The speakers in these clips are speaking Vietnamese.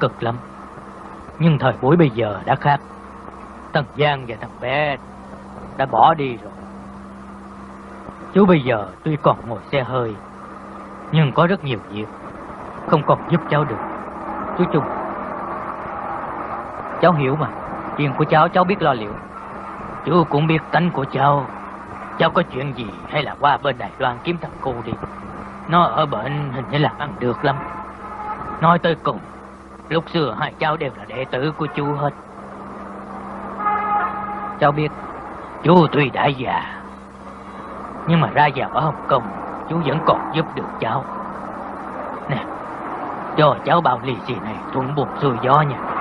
cực lắm. Nhưng thời buổi bây giờ đã khác. Tần Giang và thằng bé đã bỏ đi rồi. Chú bây giờ tuy còn ngồi xe hơi, Nhưng có rất nhiều việc Không còn giúp cháu được. Chú Trung, Cháu hiểu mà. Chuyện của cháu cháu biết lo liệu. Chú cũng biết tánh của cháu. Cháu có chuyện gì hay là qua bên Đài Loan kiếm thằng cô đi. Nó ở bệnh hình như là ăn được lắm. Nói tới cùng Lúc xưa hai cháu đều là đệ tử của chú hết. Cháu biết, Chú tuy đã già, Nhưng mà ra vào ở Hồng Kông, Chú vẫn còn giúp được cháu. Nè, Cho cháu bao lì xì này thuận buồn xuôi gió nha.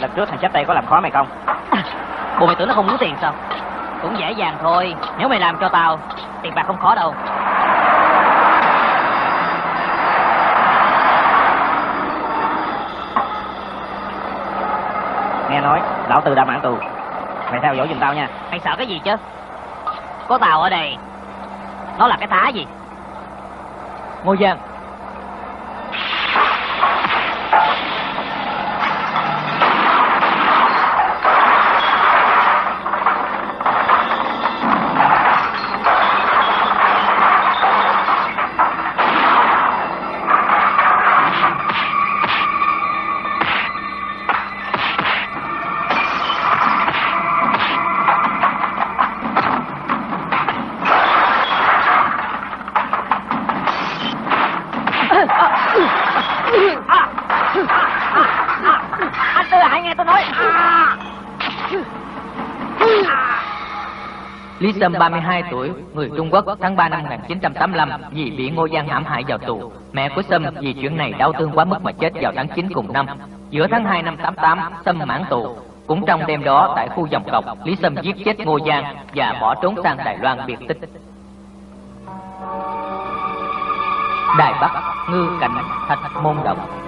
Lần trước thằng chấp tay có làm khó mày không? À, Bộ mày tưởng nó không muốn tiền sao? Cũng dễ dàng thôi. Nếu mày làm cho tao Tiền bạc không khó đâu. Nghe nói Lão Tư đã mãn tù. Mày theo dõi giùm tao nha. Mày sợ cái gì chứ? Có tao ở đây Nó là cái thá gì? Ngô Giang Lý 32 tuổi, người Trung Quốc, tháng 3 năm 1985 vì bị Ngô Giang hãm hại vào tù. Mẹ của Sâm vì chuyện này đau thương quá mức mà chết vào tháng 9 cùng năm. Giữa tháng 2 năm 88, Sâm mãn tù. Cũng trong đêm đó tại khu dòng cọc, Lý Sâm giết chết Ngô Giang và bỏ trốn sang Đài Loan biệt tích. Đài Bắc, Ngư Cảnh, Thạch Môn Động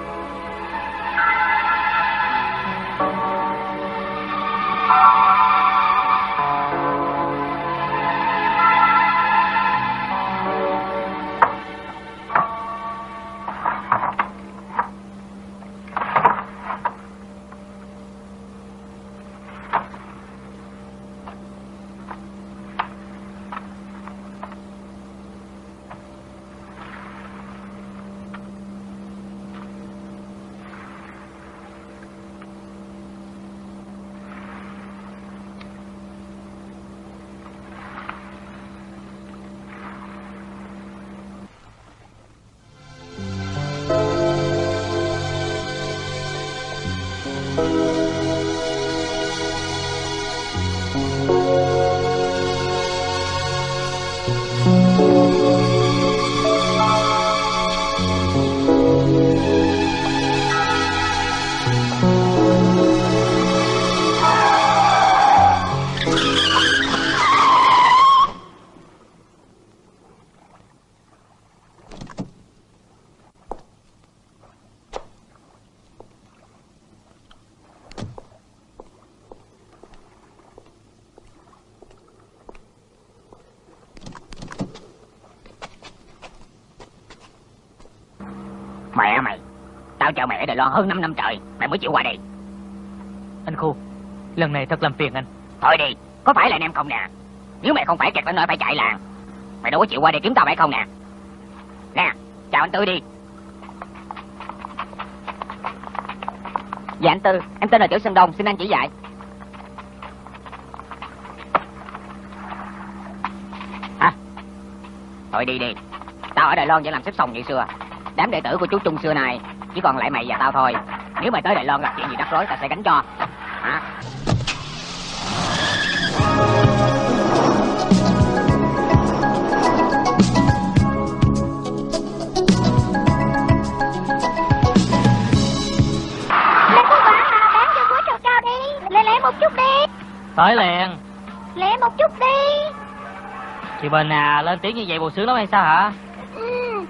Loan hơn 5 năm trời Mẹ mới chịu qua đây. Anh Khu Lần này thật làm phiền anh. Thôi đi Có phải là anh em không nè? Nếu mẹ không phải kẹt ở nơi phải chạy làng Mày đâu có chịu qua đây kiếm tao phải không nè? Nè Chào anh Tư đi. Dạ anh Tư Em tên là Tiểu Sơn Đông Xin anh chỉ dạy. Thôi đi đi. Tao ở Đài Loan vẫn làm xếp sòng như xưa. Đám đệ tử của chú Trung xưa này chỉ còn lại mày và tao thôi. Nếu mày tới Đài Loan gặp chuyện gì rắc rối tao sẽ gánh cho. Hả? Một chút đi Tới liền Lẹ một chút đi Chị Bình à lên tiếng như vậy buồn sướng lắm hay sao hả ừ.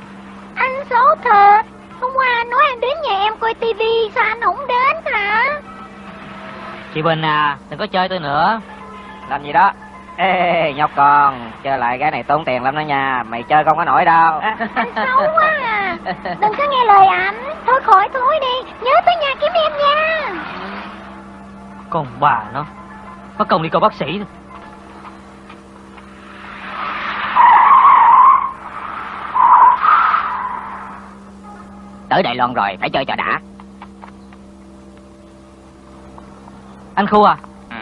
Anh xấu thật Hôm qua anh nói anh đến nhà em coi tivi Sao anh không đến hả Chị Bình à đừng có chơi tôi nữa Làm gì đó? Ê, nhóc con, chơi lại cái này tốn tiền lắm đó nha. Mày chơi không có nổi đâu. Anh xấu quá à Đừng có nghe lời anh Thôi khỏi thôi đi Nhớ tới nhà kiếm em nha Con bà nó Mất công đi coi bác sĩ Tới Đài Loan rồi, phải chơi cho đã. Anh Khu à Ừ.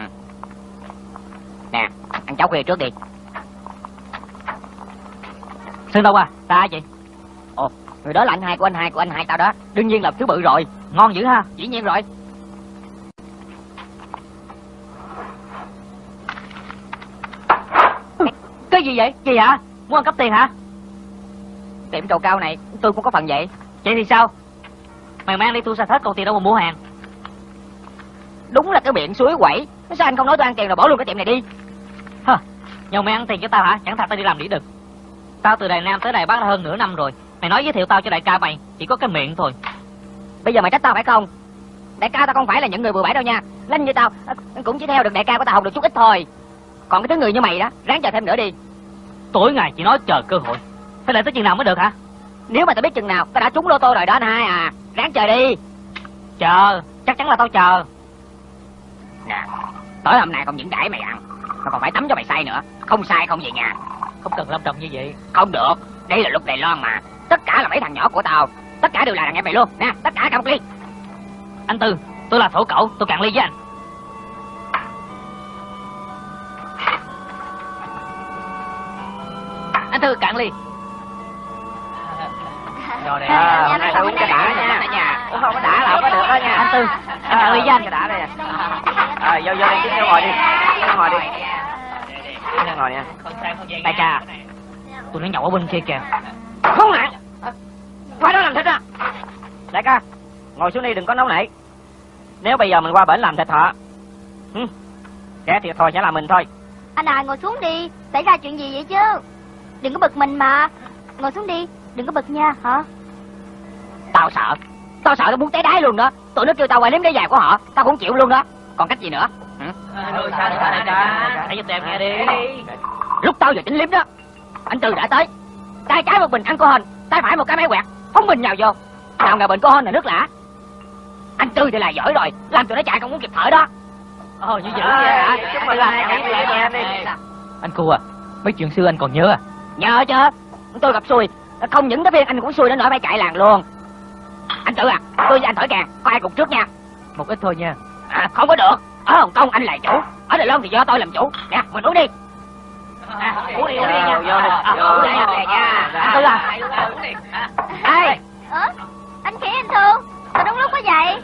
Nè, ăn cháo khuya trước đi. Sơn Đông à Ta chị Ồ, người đó là anh hai của anh hai của anh hai tao đó. Đương nhiên là thứ bự rồi. Ngon dữ ha Dĩ nhiên rồi. Cái gì vậy Gì hả Muốn ăn cắp tiền hả Tiệm trầu cao này tôi cũng có phần vậy. Vậy thì sao Mày mang đi thu sạch hết còn tiền đâu mà mua hàng Đúng là cái miệng suối quẩy. Sao anh không nói tôi ăn tiền rồi bỏ luôn cái tiệm này đi? Hơ Nhờ mày ăn tiền cho tao hả Chẳng thật tao đi làm đĩa đực Tao từ Đài Nam tới Đài Bắc đã hơn nửa năm rồi Mày nói giới thiệu tao cho đại ca mày Chỉ có cái miệng thôi Bây giờ mày trách tao phải không? Đại ca tao không phải là những người bừa bãi đâu nha. Linh như tao cũng chỉ theo được đại ca của tao học được chút ít thôi. Còn cái thứ người như mày đó, ráng chờ thêm nữa đi. Tối ngày chỉ nói chờ cơ hội Phải đợi tới chừng nào mới được hả nếu mà tao biết chừng nào, tao đã trúng lô tô rồi đó anh hai à. Ráng chờ đi. Chờ Chắc chắn là tao chờ Nè, tối hôm nay không những đãi mày ăn, mà còn phải tắm cho mày say nữa. Không sai không về nhà. Không cần lâm trọng như vậy Không được, đây là luật Đài Loan mà. Tất cả là mấy thằng nhỏ của tao. Tất cả đều là đàn em mày luôn. Nè, tất cả cả một ly. Anh Tư Tôi là thổ cậu Tôi cạn ly với anh Anh Tư cạn ly Rồi nè, À, hôm nay tao uống cho đã nha. dạ. Uống không có đã là không có được đó nha. Anh Tư Anh cạn ly với anh cho đã đây. À, vô vô đi, kiếm vô ngồi đi. Vô ngồi đi. Vô ngồi nha. Đại ca Tôi nó nhậu ở bên kia kìa Không hả? Qua đó làm thịt à? Đại ca, ngồi xuống đi đừng có nóng nảy. Nếu bây giờ mình qua bển làm thịt họ, ừ, kẻ thiệt thôi sẽ là mình thôi. Anh à ngồi xuống đi Xảy ra chuyện gì vậy chứ Đừng có bực mình mà Ngồi xuống đi Đừng có bực nha hả Tao sợ. Tao sợ tao muốn té đáy luôn đó. Tụi nó kêu tao quay liếm cái dài của họ, tao cũng chịu luôn đó. Còn cách gì nữa? Ừ? Hãy em nghe đi Lúc tao vừa tính liếm đó, anh Tư đã tới. Tay trái một bình alcohol, tay phải một cái máy quẹt, phóng bình nhào vô. Nào ngờ bình alcohol là nước lã. Anh Tư thì là giỏi rồi, làm tụi nó chạy không muốn kịp thở đó. Ồ như vậy nhàng đi. Anh Khu à Mấy chuyện xưa anh còn nhớ à Nhờ chứ, tôi gặp xui, không những cái viên anh cũng xui đến nỗi phải chạy làng luôn. Anh Tư à, tôi với anh thổi kèn, có ai cục trước nha. Một ít thôi nha À, không có được, ở Hồng Kông anh là chủ, ở Đài Loan thì do tôi làm chủ. Nè, mình uống đi. À, uống đi, uống đi nha. Vô, vô À, nha. Anh Tư à, Ê, Ơ Anh khỉ anh Thương Sao đúng lúc quá vậy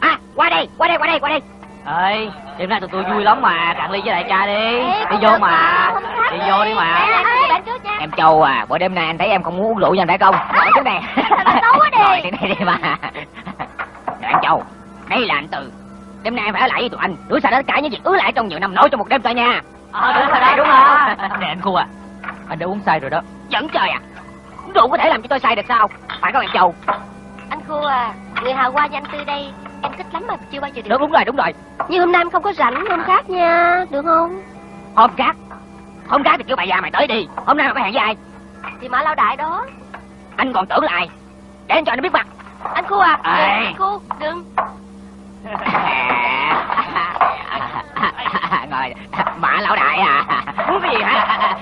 à, qua đây, qua đây, qua đây, qua đây. Ơi đêm nay tụi tôi vui lắm mà cạn ly với đại ca đi đi vô mà đi vô đi mà Em Châu à, bữa đêm nay anh thấy em không muốn uống rượu nha phải không? Ngồi trước này. Đi. Ngồi trên đây đi mà. Anh Châu, đây là anh Từ. Đêm nay em phải ở lại với tụi anh, đuổi xa tất cả những việc ứ lại trong nhiều năm nói trong một đêm thôi nha. ờ đúng rồi đúng rồi nè anh Khu à anh đã uống say rồi đó Dẫn trời à. Rượu có thể làm cho tôi say được sao? Phải không em Châu? Anh Khu à Người hào hoa như anh Tư đây Em thích lắm mà chưa bao giờ được Đúng đúng rồi, đúng rồi. Nhưng hôm nay em không có rảnh hôm khác nha Được không Hôm khác. Hôm khác thì kêu bà già mày tới đi. Hôm nay mày có hẹn với ai? Thì mã lao đại đó Anh còn tưởng là ai? Để anh cho anh biết mặt. Anh Khu à. Đừng, Anh Khu đừng ngồi mã lão đại à muốn cái gì hả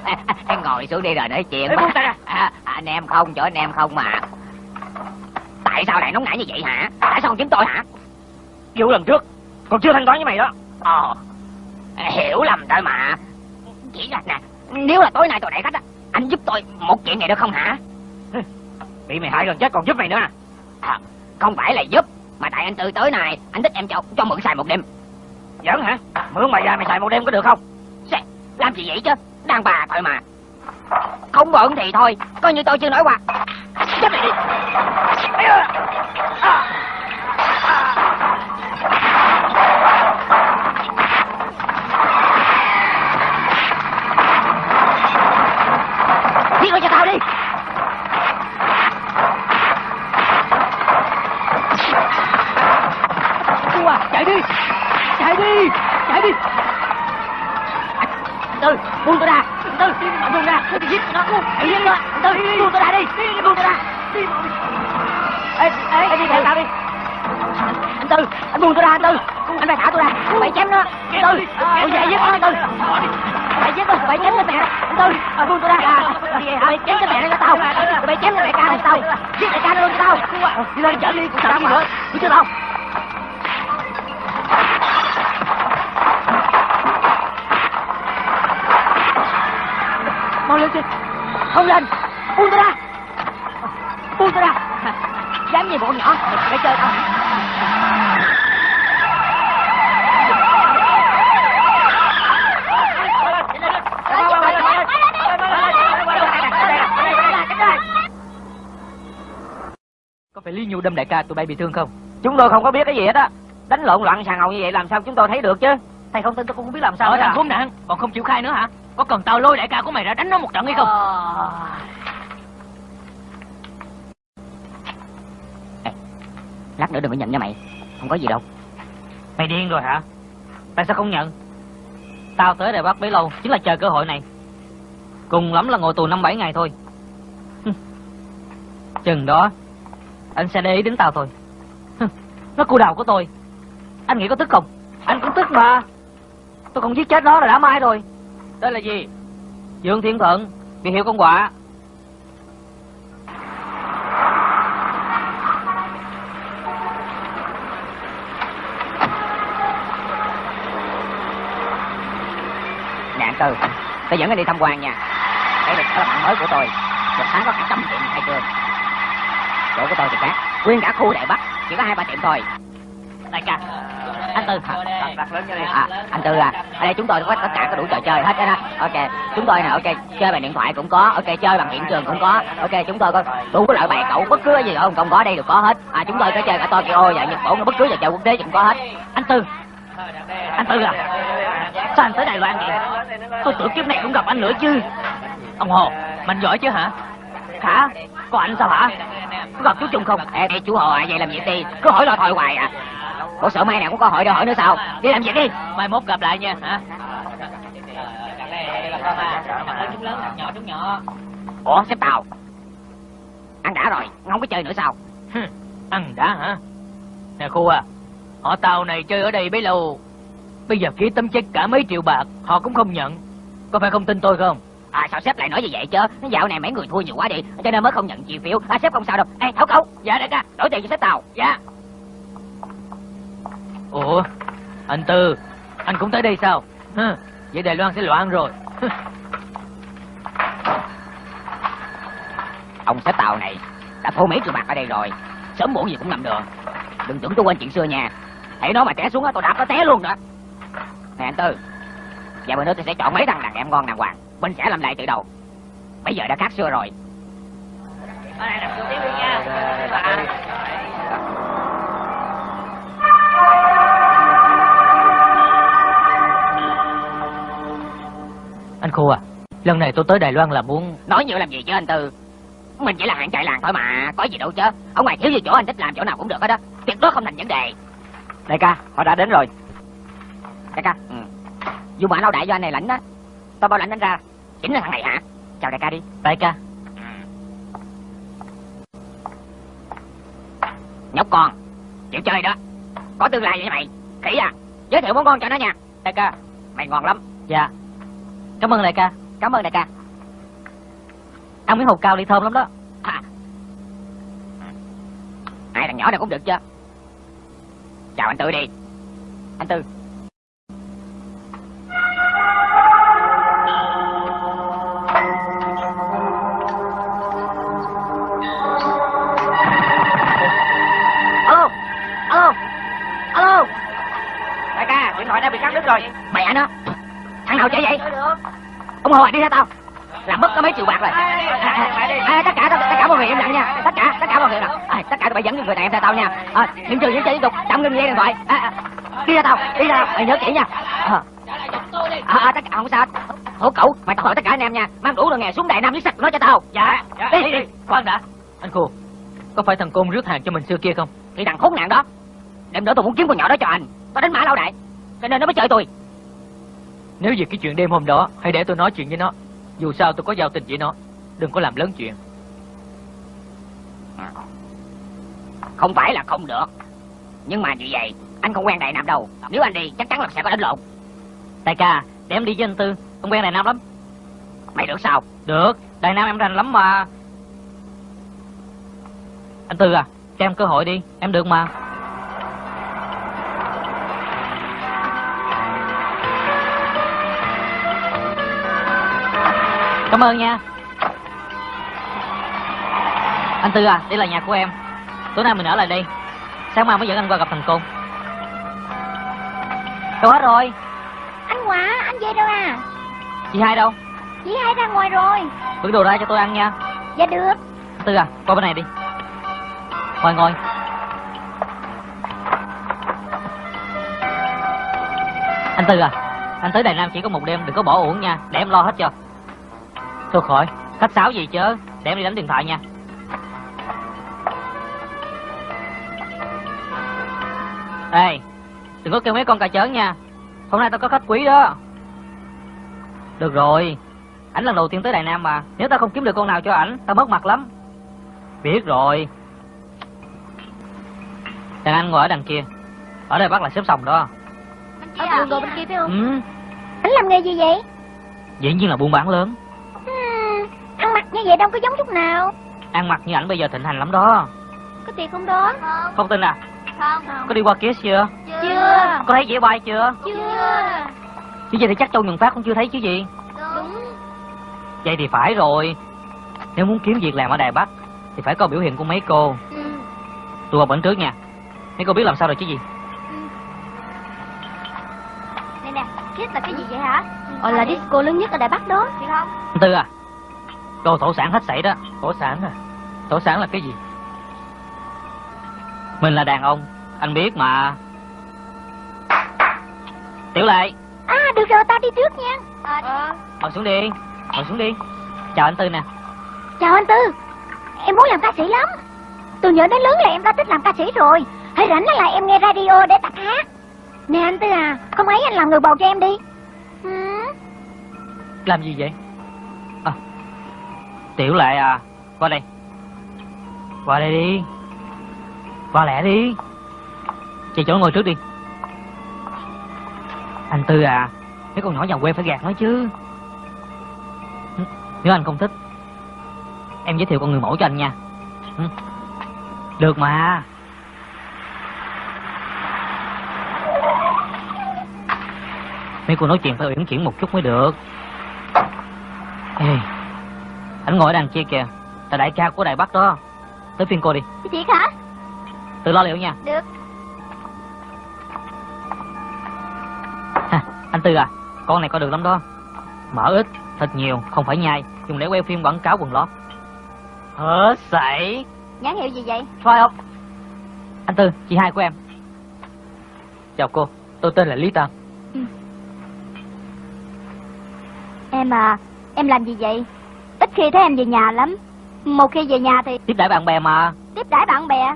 em ngồi xuống đi rồi nói chuyện Ê, ra. À, anh em không chỗ anh em không mà tại sao lại nóng nảy như vậy hả tại sao không kiếm tôi hả Vụ lần trước, còn chưa thanh toán với mày đó. ồ hiểu lầm thôi mà. Chỉ là nè nếu là tối nay tôi đẩy khách á anh giúp tôi một chuyện này được không hả? Bị mày hại gần chết còn giúp mày nữa à? À, không phải là giúp mà tại anh tư tới này anh thích em cho cho mượn xài một đêm. Giỡn hả? Mượn mày ra mày xài một đêm có được không? Làm gì vậy chứ? Đàn bà thôi mà. Không bận thì thôi coi như tôi chưa nói qua. Chấp lại đi. À, À, đi Chạy đi. Chạy đi buông tôi ra. Tư buông ra. Tôi nó. Hãy giết buông tôi ra đi. Buông tôi ra. Ê, ê, ê đi theo tao đi. Tư Anh buông tôi ra anh Tư. Anh phải thả tôi ra. Phải chém nó. Tư Tôi về giết nó Tư. Phải giết nó Phải chém cái mẹ. Anh Tư buông tôi ra. Phải chém cái mẹ nó cho tao. Phải chém cái mẹ ca này tao Giết mẹ ca nó luôn cho tao Đi lên chở đi Sao gì nữa. Đi cho tao? Mau lên trên. Không lên. Buông tôi ra. Buông tôi ra. Dám gì bọn nhỏ. Để chơi tao Có phải Lý Nhu đâm đại ca tụi bay bị thương không? Chúng tôi không có biết cái gì hết á Đánh lộn loạn sàn ngầu như vậy làm sao chúng tôi thấy được chứ Thầy không tin tôi cũng không biết làm sao Ở thằng à. khốn nạn, còn không chịu khai nữa hả? Có cần tao lôi đại ca của mày ra đánh nó một trận hay không? lát nữa đừng có nhận nha mày không có gì đâu Mày điên rồi hả? Tại sao không nhận? Tao tới đây bắt bấy lâu chính là chờ cơ hội này. Cùng lắm là ngồi tù năm bảy ngày thôi. Hừ. Chừng đó, anh sẽ để ý đến tao thôi. Nó cu đầu của tôi. Anh nghĩ có tức không? Anh cũng tức mà Tôi còn giết chết nó là đã mai rồi Đây là gì? Dương Thiên Thuận, biệt hiệu con quạ. nè anh tư tôi dẫn anh đi tham quan nha đây là bạn mới của tôi một tháng có cả trăm tiệm khai trương chỗ của tôi thì khác nguyên cả khu đại bắc chỉ có hai ba tiệm thôi. Đại ca, anh Tư, đi. À anh tư à. Ở đây chúng tôi có tất cả có đủ trò chơi hết đó, đó. Ok chúng tôi nè ok chơi bằng điện thoại cũng có. Ok chơi bằng hiện trường cũng có. Ok chúng tôi có đủ loại bài cậu bất cứ cái gì không không có đây đều có hết. À chúng tôi có chơi cả tokyo và nhật bản bất cứ trò chơi quốc tế cũng có hết. Anh Tư. Anh Tư à, sao anh tới Đài Loan vậy? Tôi tưởng kiếp này cũng gặp anh nữa chứ. Ông Hồ, mình giỏi chứ hả? hả Có anh sao hả? Có gặp chú Trung không? ê ê, chú hồ à vậy làm gì đi cứ hỏi lo thôi hoài à ủa sợ mai nào cũng có hỏi đâu hỏi nữa sao đi làm việc đi Mai mốt gặp lại nha, hả? Chúng lớn, nhỏ chúng nhỏ. ủa sếp tàu ăn đã rồi không có chơi nữa sao Ăn đã hả? Nè khu à, họ tàu này chơi ở đây bấy lâu. Bây giờ ký tấm check cả mấy triệu bạc, họ cũng không nhận. Có phải không tin tôi không? À sao sếp lại nói như vậy chứ? Dạo này mấy người thua nhiều quá đi cho nên mới không nhận chi phiếu. À sếp không sao đâu. Ê thấu cấu. Dạ đại ca. Đổi tiền cho sếp tàu. Dạ. Ủa, anh Tư, anh cũng tới đây sao? Hừ, vậy Đài Loan sẽ loạn rồi. Hừ, ông sếp tàu này đã thua mấy triệu bạc ở đây rồi. Sớm muộn gì cũng nằm đường đừng tưởng tôi quên chuyện xưa nha. Hãy nó mà té xuống á tôi đạp nó té luôn đó. Nè anh tư. Và bữa nữa tôi sẽ chọn mấy thằng đàn em ngon đàng hoàng mình sẽ làm lại từ đầu. Bây giờ đã khác xưa rồi? Anh Khu à, lần này tôi tới Đài Loan là muốn... nói nhiều làm gì chứ anh tư. Mình chỉ là hạng chạy làng thôi mà có gì đâu chứ. Ở ngoài thiếu gì chỗ anh thích làm chỗ nào cũng được hết đó tuyệt đối không thành vấn đề. Đại ca họ đã đến rồi. Đại ca ừ. dù mà lao đại do anh này lãnh đó tôi bao lãnh anh ra chính là thằng này hả? Chào đại ca đi. Đại ca, nhóc con chịu chơi đó. Có tương lai vậy mày. Khỉ à. Giới thiệu món ngon cho nó nha. Đại ca. Mày ngon lắm. Dạ. Cảm ơn đại ca. cảm ơn đại ca. Ăn miếng hột cao đi thơm lắm đó. à. hai thằng nhỏ này cũng được chứ. Chào anh tư đi. Anh tư ông hồi đi theo tao. Làm mất có mấy triệu bạc rồi. À, à, à, tất cả tất cả mọi người im lặng nha. Tất cả tất cả mọi người nào à, tất cả tụi bay dẫn người này em theo tao nha. À, những trừ những chơi tiếp tục. Tạm ngưng dây điện thoại. À, à, đi theo tao đi theo tao. Mày nhớ kỹ nha. À, à, à, tất cả không sao. Hổ cẩu mày tao hỏi tất cả anh em nha. Mang đủ đồ nghề xuống đại nam lý sạch nói cho tao. Dạ đi đi đi. khoan đã. Anh Khô, có phải thằng Côn rước hàng cho mình xưa kia không? thì thằng khốn nạn đó. Đêm nữa tôi muốn kiếm con nhỏ đó cho anh. Tôi đánh mã lão đại. Cho nên nó mới chơi tôi Nếu vì cái chuyện đêm hôm đó, hãy để tôi nói chuyện với nó. Dù sao tôi có giao tình với nó. Đừng có làm lớn chuyện. không phải là không được nhưng mà như vậy anh không quen đại nam đâu nếu anh đi chắc chắn là sẽ có đánh lộn Đại ca, để em đi với anh Tư. Ông quen Đại Nam lắm. mày được sao Được, Đại Nam em rành lắm mà. Anh Tư à, cho em cơ hội đi, em được mà. Cảm ơn nha. Anh Tư à, đây là nhà của em. Tối nay mình ở lại đây. Sáng mai mới dẫn anh qua gặp thằng Côn. Đâu hết rồi, Anh Hòa, anh về đâu à? chị hai đâu? Chị hai ra ngoài rồi. Bữa đồ ra cho tôi ăn nha. Dạ được. Anh Tư à, qua bên này đi. Ngồi ngồi. Anh Tư à, anh tới Đài Nam chỉ có một đêm, đừng có bỏ uổng nha, để em lo hết cho. Thôi khỏi, khách sáo gì chứ, để em đi đánh điện thoại nha. Ê, đừng có kêu mấy con cà chớn nha. Hôm nay tao có khách quý đó. Được rồi, ảnh lần đầu tiên tới Đài Nam mà, nếu tao không kiếm được con nào cho ảnh, tao mất mặt lắm. Biết rồi. Đàn anh ngồi ở đằng kia. Ở đây bắt là xếp sòng đó. Ở đường đồ bên kia phải không? Ừ, Anh làm nghề gì vậy? dĩ nhiên là buôn bán lớn. Như vậy đâu có giống chút nào. Ăn mặc như ảnh bây giờ thịnh hành lắm đó. Có tiền không đó? Không tin à? Không. Có đi qua kia chưa? Chưa. Có thấy dĩa bay chưa? Chưa. Chứ gì thì chắc Châu Nhuận Phát cũng chưa thấy chứ gì. Đúng. Vậy thì phải rồi. Nếu muốn kiếm việc làm ở Đài Bắc thì phải có biểu hiện của mấy cô. Ừ. Tôi qua bển trước nha. Mấy cô biết làm sao rồi chứ gì? Nè nè, Kiss là cái gì vậy hả? Ờ là disco lớn nhất ở Đài Bắc đó. Thì không? Tư à, đồ thổ sản hết sảy đó. Tổ sản à? Tổ sản là cái gì? Mình là đàn ông, anh biết mà. Tiểu Lệ, À được rồi, tao đi trước nha. Ờ. ngồi xuống đi, ngồi xuống đi. Chào anh Tư nè. Chào anh Tư. Em muốn làm ca sĩ lắm. Từ nhỏ đến lớn là em đã thích làm ca sĩ rồi. Hãy rảnh là em nghe radio để tập hát. Nè anh Tư à, không ấy anh làm người bầu cho em đi. Ừ. Làm gì vậy? Tiểu Lệ à, qua đây. Qua đây đi. Qua lẹ đi. Chị chỗ ngồi trước đi. Anh Tư à, mấy con nhỏ nhà quê phải gạt nói chứ. Nếu anh không thích, em giới thiệu con người mẫu cho anh nha. Được mà. Mấy cô nói chuyện phải uyển chuyển một chút mới được. Ê, anh ngồi ở đằng kia kìa. Là đại ca của Đài Bắc đó. Tới phiên cô đi. Chị hả? Tự lo liệu nha. Được. ha, Anh Tư à Con này coi được lắm đó. Mỡ ít, thịt nhiều, không phải nhai. Dùng để quay phim quảng cáo quần lót. Hớ sảy. Nhãn hiệu gì vậy? Thôi không? Anh Tư, chị hai của em. Chào cô, tôi tên là Lý Tam. Em à, em làm gì vậy? Ít khi thấy em về nhà lắm. Một khi về nhà thì Tiếp đãi bạn bè mà tiếp đãi bạn bè.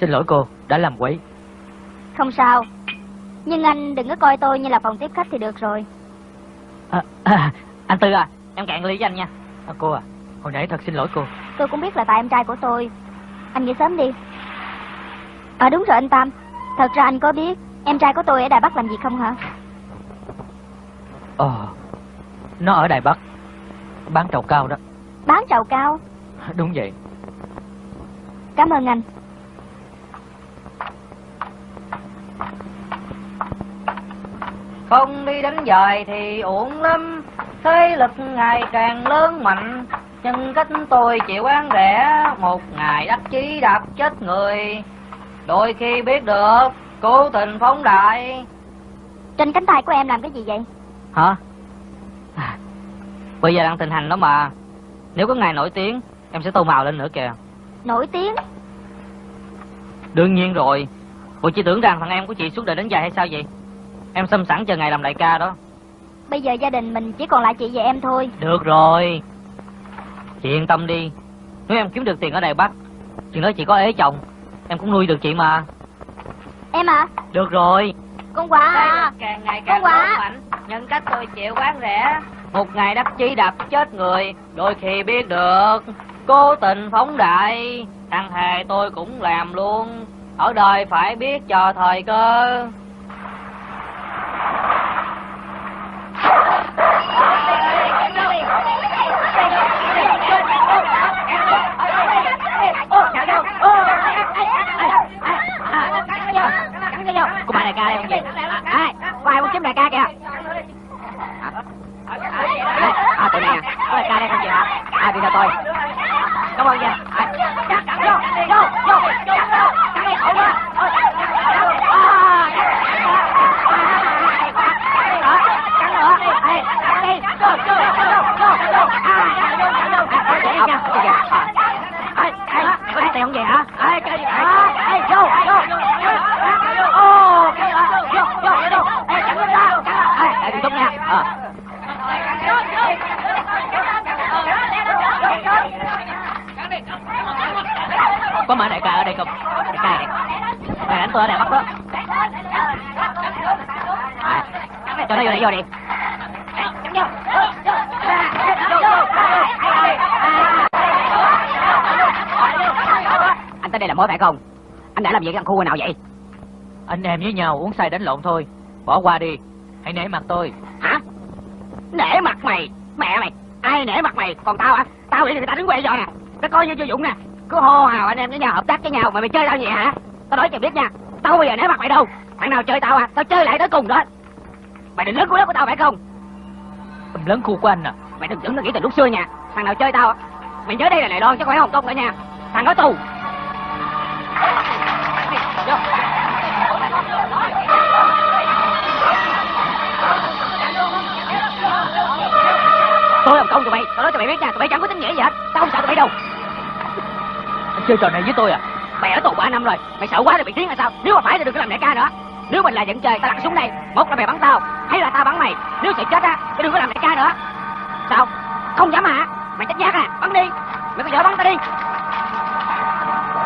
Xin lỗi cô, đã làm quấy. Không sao. Nhưng anh đừng có coi tôi như là phòng tiếp khách thì được rồi. à, à, Anh Tư à, em cạn ly với anh nha À, cô à, hồi nãy thật xin lỗi cô. Tôi cũng biết là tại em trai của tôi. Anh nghỉ sớm đi. À đúng rồi anh Tam. Thật ra anh có biết em trai của tôi ở Đài Bắc làm gì không hả? Ờ, nó ở Đài Bắc. Bán trầu cao đó. Bán trầu cao. Đúng vậy. Cảm ơn anh. Không đi đánh giời thì uổng lắm Thế lực ngày càng lớn mạnh Nhân cách tôi chịu ăn rẻ Một ngày đắc chí đạp chết người Đôi khi biết được Cố tình phóng đại Trên cánh tay của em làm cái gì vậy Hả? Bây giờ đang tình hành đó mà. Nếu có ngày nổi tiếng Em sẽ tô màu lên nữa kìa. Nổi tiếng? Đương nhiên rồi. Bộ chỉ tưởng rằng thằng em của chị suốt đời đến dài hay sao vậy? Em xâm sẵn chờ ngày làm đại ca đó. Bây giờ gia đình mình chỉ còn lại chị và em thôi. Được rồi. Chị yên tâm đi. Nếu em kiếm được tiền ở Đài Bắc Chừng đó chị có ế chồng Em cũng nuôi được chị mà. Em à Được rồi. Con quà. À Càng ngày càng Con quà. mạnh Nhân cách tôi chịu bán rẻ một ngày đắc chí đập chết người, Đôi khi biết được. Cố tình phóng đại, Thằng hề tôi cũng làm luôn. Ở đời phải biết chờ thời cơ. Cô bà đại ca đây không gì ai? Có ai muốn kiếm đại ca kìa? À tụi này à. Có đại ca đây không chị hả à đi theo tôi. Cảm ơn nha. À, cắn vô vô vô vô vô. Ờ, vô vô vô. À cắn tiền không vậy hả? Ê, chơi đi. Ê, vô, vô. Ô, cái. Vô, vô, vô. Ê, cắn lên ta. Ê, đừng túng nha. Ờ. Có mà đại ca ở đây không? Đại ca. Này Mày đánh tôi ở Đài Bắc đó. À, cho nó vô đây, vô đi. Anh tới đây là mối phải không? Anh đã làm gì cái thằng khu nào vậy? Anh em với nhau uống say đánh lộn thôi. Bỏ qua đi. Hãy nể mặt tôi. Hả? Nể mặt mày. Mẹ mày. Ai nể mặt mày? Còn tao hả? Tao để người ta đứng quay rồi nè Nó coi như vô dụng nè Cứ hô hào anh em với nhau hợp tác với nhau Mà mày chơi tao gì hả? Tao nói cho biết nha Tao không bao giờ nể mặt mày đâu. Thằng nào chơi tao à Tao chơi lại tới cùng đó. Mày định lớn cuối đất của tao phải không? Em lớn khu của anh à? Mày đừng tưởng nó nghĩ từ lúc xưa nha. Thằng nào chơi tao Mày nhớ đây là Đài Loan chứ không phải Hồng Kông nữa nha. Thằng có tù. Tôi Hồng Kông tụi mày Tao nói cho mày biết nha Tụi mày chẳng có tính nghĩa gì hết. Tao không sợ tụi mày đâu chơi trò này với tôi à? Mày ở tù ba năm rồi Mày sợ quá thì bị tiếng hay sao? Nếu mà phải thì đừng có làm đại ca nữa. Nếu mình là dẫn chơi tao đặt xuống đây. Một là mày bắn tao Hay là tao bắn mày. Nếu sợ chết á thì đừng có làm đại ca nữa. Sao? Không dám hả? Mày chết giác à? Bắn đi. Mày có vợ bắn tao đi.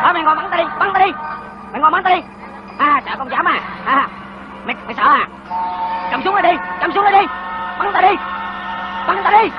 Thôi mày ngồi bắn tao đi Bắn tao đi. Mày ngồi bắn tao đi. À sợ không dám à? À Mày, mày sợ à? Cầm súng đây đi Cầm súng đây đi. Bắn tao đi. Bắn tao đi.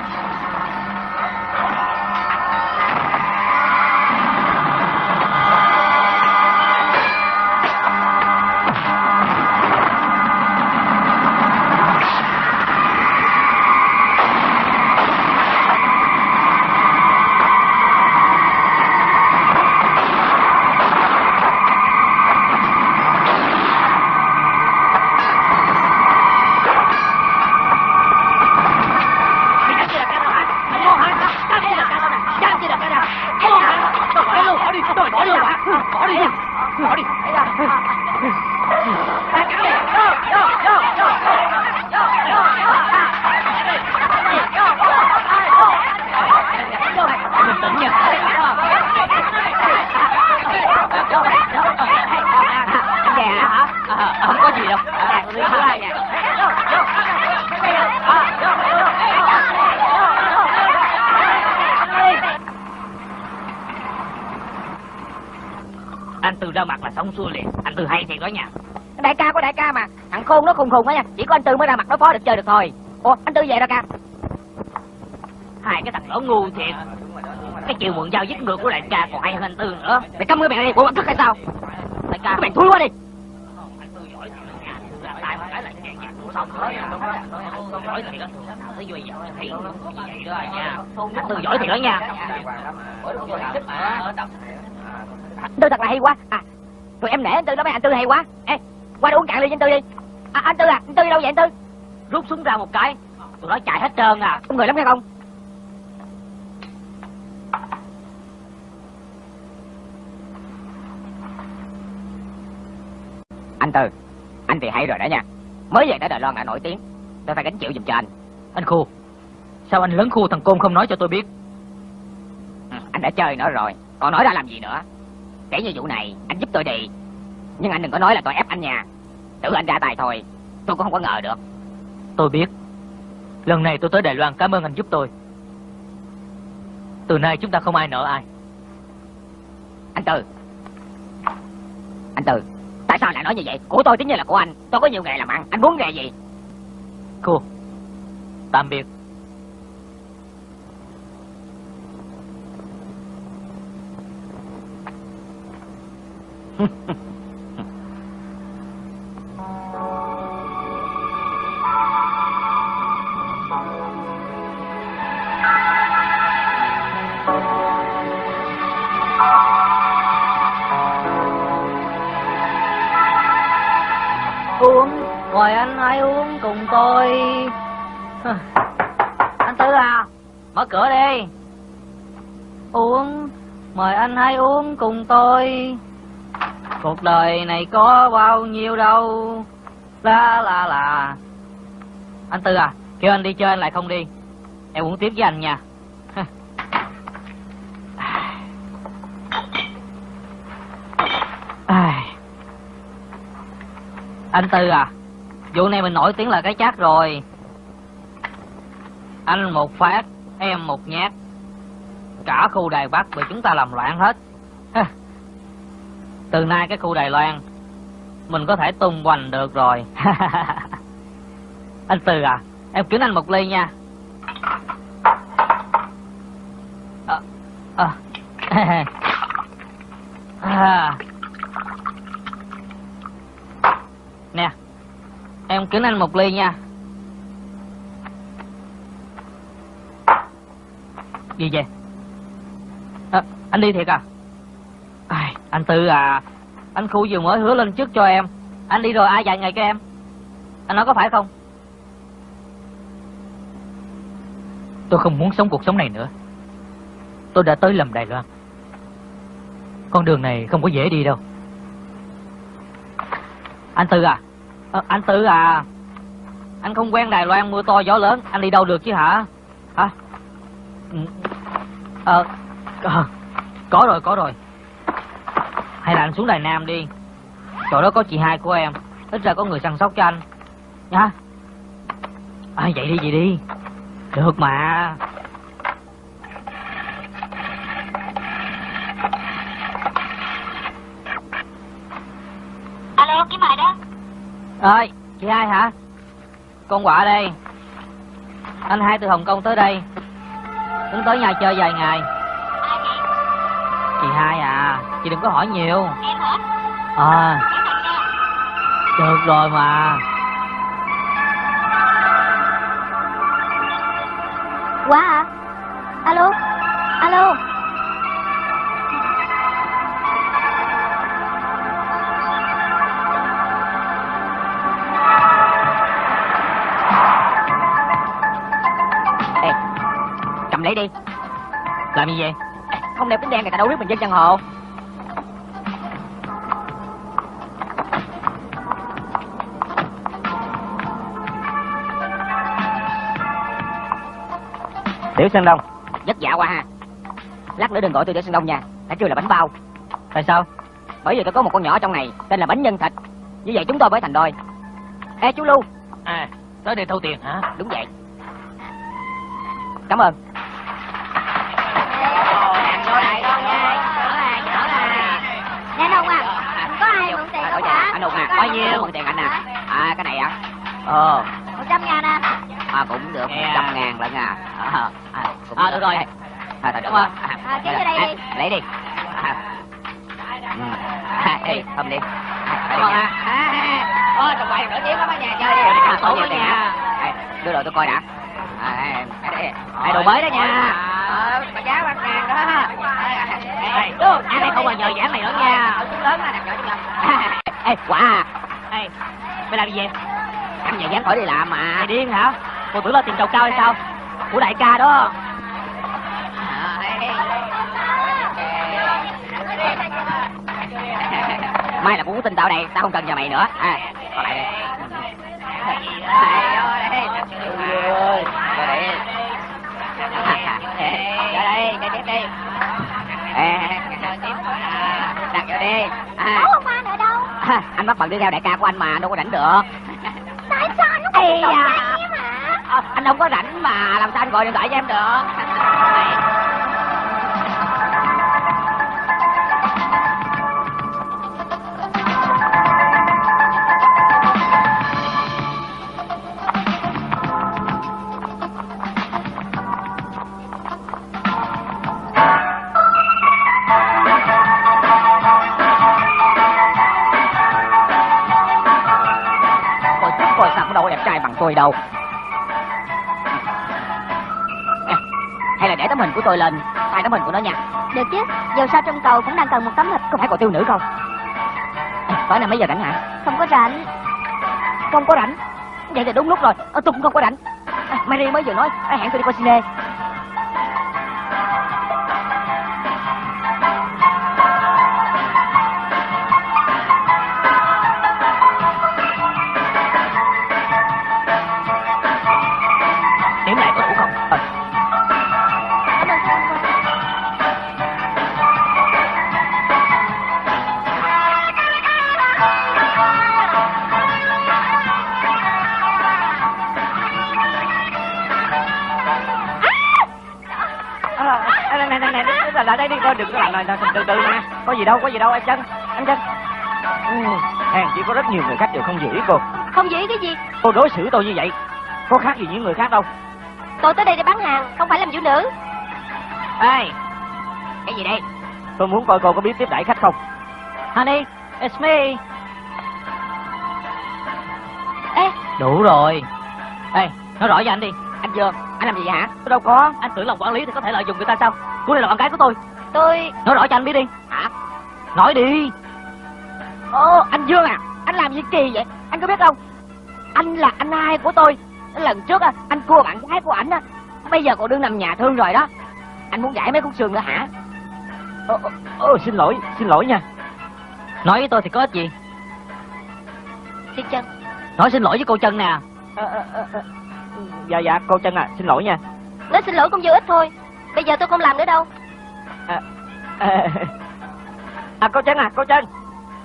Thôi. Ủa anh tư về đâu ca Hai cái thằng lỗ ngu thiệt. Cái chiều mượn dao giết ngược của đại ca còn hay hơn anh Tư nữa. Mày câm cái mày đi. Bộ anh thức hay sao? Đại ca các mày thúi quá đi. Anh Tư giỏi thiệt đó nha. Anh Tư thật là hay quá. À tụi em nể anh tư đó mấy anh tư hay quá. Ê qua đây uống cạn ly với anh tư đi. À, anh tư à anh tư đi đâu vậy anh tư? Rút súng ra một cái. Tụi nó chạy hết trơn à. Có người lắm nghe không? Anh tư anh thì hay rồi đó nha. Mới về tới Đài Loan đã nổi tiếng. Tôi phải gánh chịu giùm cho anh. Anh Khu Sao anh lớn khu thằng Côn không nói cho tôi biết? Ừ, Anh đã chơi nó rồi Còn nói ra làm gì nữa? Kể như vụ này anh giúp tôi đi. Nhưng anh đừng có nói là tôi ép anh nha. Tự anh ra tài thôi Tôi cũng không có ngờ được. Tôi biết. Lần này tôi tới Đài Loan cảm ơn anh giúp tôi. Từ nay chúng ta không ai nợ ai. Anh từ. Anh từ, Tại sao lại nói như vậy? Của tôi tính như là của anh, Tôi có nhiều nghề làm ăn, Anh muốn nghề gì? Cô, Tạm biệt. uống cùng tôi. Cuộc đời này có bao nhiêu đâu. La la la. Anh tư à kêu anh đi chơi, anh lại không đi. Em uống tiếp với anh nha. Anh Tư à Vụ này mình nổi tiếng là cái chát rồi. Anh một phát, Em một nhát. Cả khu Đài Bắc bị chúng ta làm loạn hết. Ha. Từ nay cái khu Đài Loan Mình có thể tung hoành được rồi Anh Từ à Em kính anh một ly nha à, à. à. Nè Em kính anh một ly nha Gì vậy à, Anh đi thiệt à anh Tư à Anh Khu vừa mới hứa lên trước cho em. Anh đi rồi ai dạy ngày cho em? Anh nói có phải không? Tôi không muốn sống cuộc sống này nữa. Tôi đã tới lầm Đài Loan. Con đường này không có dễ đi đâu. Anh Tư à à Anh Tư à Anh không quen Đài Loan mưa to gió lớn. Anh đi đâu được chứ hả? Hả? Ừ. à, ờ, Có rồi có rồi. Hay là anh xuống Đài Nam đi. Chỗ đó có chị hai của em. Ít ra có người săn sóc cho anh. Nha. À vậy đi vậy đi. Được mà. Alo, cái mời đó. ơi chị hai hả? Con quả đây. Anh hai từ hồng kông tới đây. Tính tới nhà chơi vài ngày. Chị hai à chị đừng có hỏi nhiều Em hả? à được rồi mà Quá hả? Alo? Alo? Ê Cầm lấy đi làm gì vậy Không đeo kính đen người ta đâu biết mình dân chân hồ tiểu sơn đông. Vất vả quá ha. Lát nữa đừng gọi tôi để sân đông nha. Đã kêu là bánh bao. Tại sao? Bởi vì tôi có một con nhỏ trong này Tên là bánh nhân thịt. Như vậy chúng tôi mới thành đôi. Ê chú Lưu. À Tới đây thâu tiền hả? Đúng vậy. Cảm ơn. À? Anh Hùng à, Có bao nhiêu? Mượn mượn tiền anh à À cái này à. Ờ. Một trăm ngàn à. À cũng được Nè. 100 ngàn lận à. À, à, cũng À, được. rồi. À, à, Cảm ơn. À, kéo vô đây. Đi. À, Lấy đi À. À, Ê, đi. Ôi, tụi bay nổi tiếng lắm á nhà chơi. Đi À, nha. hả? Ê, Đưa đồ tôi coi đã. À, Ê, đồ mới đó nha. Ờ, mà giá bạc ngàn đó. Ê, anh này không bao giờ dán này nữa nha. Lớn nhỏ Ê, quả à ê mày làm gì vậy? Anh về dán khỏi đi làm mà. Mày điên hả cô tưởng là tiền trầu cao hay sao của đại ca đó Mai là cũng tin tao đây, tao không cần nhờ mày nữa. À, còn lại đây. đặt vô đi à, Ủa, ông ba nữa đâu? anh bắt bận đi theo đại ca của anh mà đâu có rảnh được Tại sao anh không Ờ, anh không có rảnh mà làm sao anh gọi điện thoại cho em được? của tôi lên. Thay tấm hình của nó nha. Được chứ, dù sao trong cầu cũng đang cần một tấm hình có phải còn tiêu nữ không? À, tối nay mấy giờ rảnh hả? Không có rảnh. Không có rảnh? Vậy thì đúng lúc rồi. Ờ, tôi cũng không có rảnh. À, Mary mới vừa nói à, hẹn tôi đi coi cine này lại đây đi coi đừng có làm này từ từ nè có gì đâu có gì đâu em chân em chân ừ, hàng chỉ có rất nhiều người khách đều không ý cô. Không dễ cái gì? Cô đối xử tôi như vậy có khác gì những người khác đâu. Tôi tới đây để bán hàng, không phải làm phụ nữ. Ê cái gì đây? Tôi muốn coi cô có biết tiếp đãi khách không. Honey, it's me. Ê, Đủ rồi. Ê, nói rõ với anh đi. anh dương anh làm gì vậy hả tôi đâu có Anh tưởng lòng quản lý thì có thể lợi dụng người ta sao? Cô đây là bạn gái của tôi. tôi... Nói rõ cho anh biết đi. hả Nói đi. ô anh dương à anh làm gì kỳ vậy anh có biết không anh là anh hai của tôi lần trước á, anh cua bạn gái của ảnh á bây giờ còn đương nằm nhà thương rồi đó anh muốn giải mấy khúc xương nữa hả ô, ô, ô, xin lỗi xin lỗi nha Nói với tôi thì có ích gì? Xin chân Nói xin lỗi với cô chân nè. Ờ, ờ, ờ, ờ. Dạ dạ cô chân à xin lỗi nha. Nói xin lỗi cũng vô ích thôi Bây giờ tôi không làm nữa đâu. À, à, à cô chân à cô chân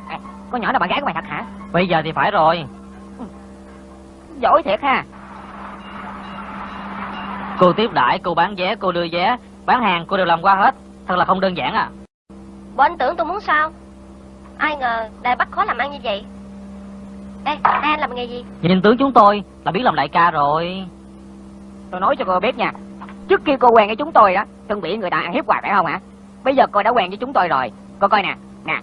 à, con nhỏ là bạn gái của mày thật hả? Bây giờ thì phải rồi. giỏi thiệt ha. Cô tiếp đãi, cô bán vé, cô đưa vé, bán hàng cô đều làm qua hết. Thật là không đơn giản à. Bộ anh tưởng tôi muốn sao? Ai ngờ Đại bắt khó làm ăn như vậy Ê, hai anh làm nghề gì Nhìn tướng chúng tôi là biết làm đại ca rồi. tôi nói cho cô biết nha trước khi cô quen với chúng tôi đó từng bị người ta ăn hiếp hoài phải không hả bây giờ cô đã quen với chúng tôi rồi cô coi nè nè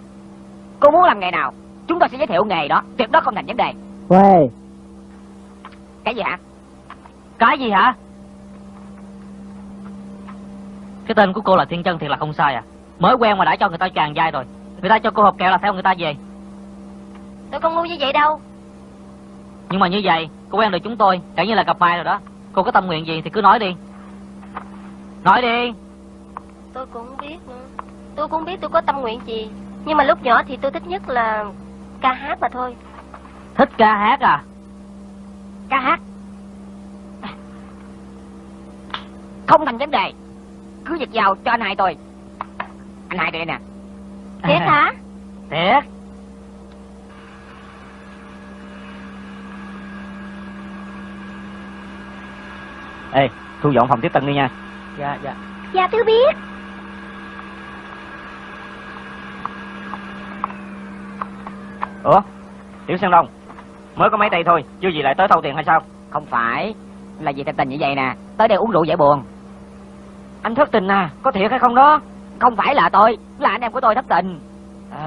cô muốn làm nghề nào chúng tôi sẽ giới thiệu nghề đó tuyệt đó không thành vấn đề Quê. cái gì hả Cái gì hả? Cái tên của cô là Thiên Chân thiệt là không sai à. Mới quen mà đã cho người ta tràn dai rồi. Người ta cho cô hộp kẹo là theo người ta về. Tôi không ngu như vậy đâu Nhưng mà như vậy, cô quen được chúng tôi, chẳng như là gặp mai rồi đó. Cô có tâm nguyện gì thì cứ nói đi. Nói đi. Tôi cũng biết nữa Tôi cũng biết tôi có tâm nguyện gì Nhưng mà lúc nhỏ thì tôi thích nhất là ca hát mà thôi Thích ca hát à? ca hát không thành vấn đề cứ việc vào cho anh hai tôi anh hai đây nè Thiệt hả Thiệt. Ê thu dọn phòng tiếp tân đi nha. Dạ dạ. Dạ tôi biết. Ủa tiểu sơn đông mới có mấy tay thôi chưa gì lại tới thâu tiền hay sao? Không phải là vì tình tình như vậy nè tới đây uống rượu giải buồn. Anh thất tình à có thiệt hay không đó? Không phải là tôi là anh em của tôi thất tình.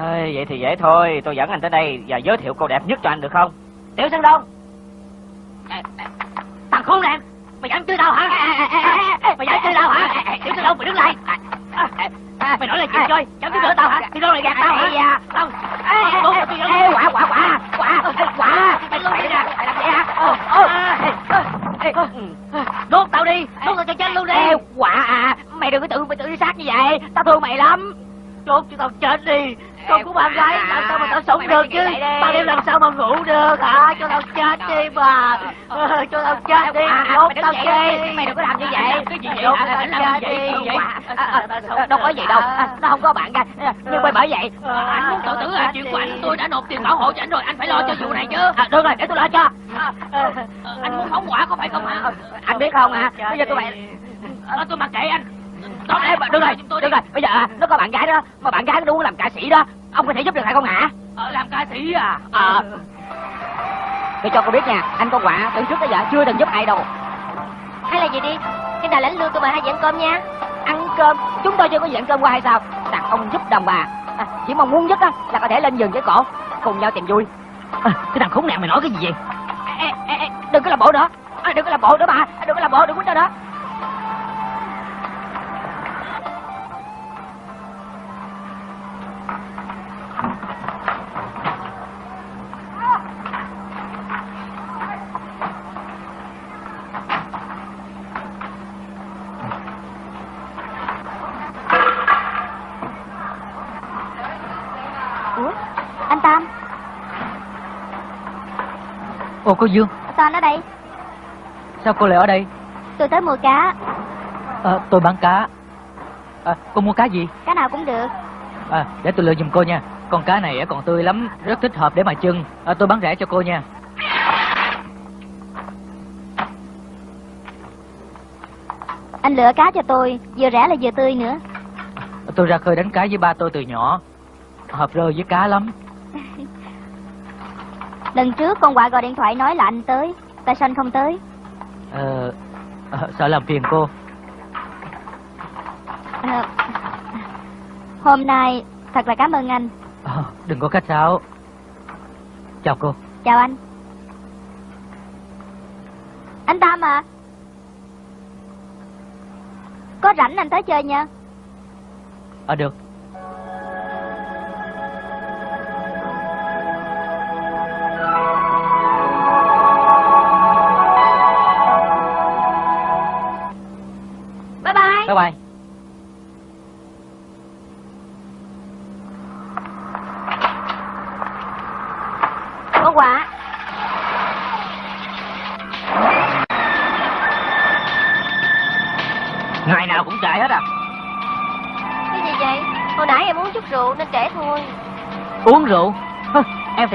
Ê, vậy thì dễ thôi tôi dẫn anh tới đây và giới thiệu cô đẹp nhất cho anh được không? Tiểu sơn đông Thằng khốn nạn, mày dám chơi tao hả? Mày dám chơi tao hả? Tiểu Sơn Đông, mày đứng lại. Mày nói là chịu chơi, dám đỡ tao hả? Thì đâu lại gạt tao hả? Không. Không, quả quả quả quả quả Mày Đốt tao đi, đốt tao cho chết luôn đi. Quả à mày đừng có tự mày tự đi sát như vậy tao thương mày lắm Đốt cho tao chết đi. Con của bạn gái làm sao mà tao sống được chứ? ban đêm làm sao mà ngủ được? Hả cho tao chết đi mà Ờ, cho tao chết đi. Đốt tao đi. mày đừng có làm như vậy. Cái gì vậy? đốt tao chết đi đâu có gì đâu. nó không có bạn ra nhưng mà bởi vậy. Anh muốn tự tử à? Chuyện của anh tôi đã nộp tiền bảo hộ cho anh rồi, anh phải lo cho vụ này chứ. à, được rồi để tôi lo cho. Ờ, Anh muốn phóng hỏa có phải không hả? anh biết không hả? Bây giờ tôi mày Ờ, Tôi mặc kệ anh. Đó, em, được rồi, được rồi, bây giờ à, nó có bạn gái đó, mà bạn gái nó muốn làm ca sĩ đó, ông có thể giúp được hay không hả? Ờ, làm ca sĩ à? Ờ. Tôi cho cô biết nha, anh con quạ từ trước tới giờ chưa từng giúp ai đâu. Hay là gì đi Cái nào lãnh lương tôi mời hai dặn cơm nha Ăn cơm, chúng tôi chưa có dặn cơm qua hay sao? Đàn ông giúp đồng bà, à, chỉ mong muốn nhất á là có thể lên giường với cổ, cùng nhau tìm vui. à, Cái thằng khốn nạn mày nói cái gì vậy Ê, ê, ê, đừng có làm bộ nữa, à, đừng có làm bộ nữa bà, đừng có làm bộ, đừng có đó. Ồ cô Dương. Sao anh ở đây. Sao cô lại ở đây? Tôi tới mua cá. À, Tôi bán cá. À, Cô mua cá gì? Cá nào cũng được. À, Để tôi lựa giùm cô nha. Con cá này còn tươi lắm Rất thích hợp để mà chưng à, Tôi bán rẻ cho cô nha. Anh lựa cá cho tôi Vừa rẻ là vừa tươi nữa. Tôi ra khơi đánh cá với ba tôi từ nhỏ. Hợp rơi với cá lắm Lần trước con quạ gọi điện thoại nói là anh tới Tại sao anh không tới? Ờ, ờ, Sợ làm phiền cô. Ờ, Hôm nay Thật là cảm ơn anh. Ờ, Đừng có khách sáo. Chào cô. Chào anh. Anh Tam à? Có rảnh anh tới chơi nha. Ờ được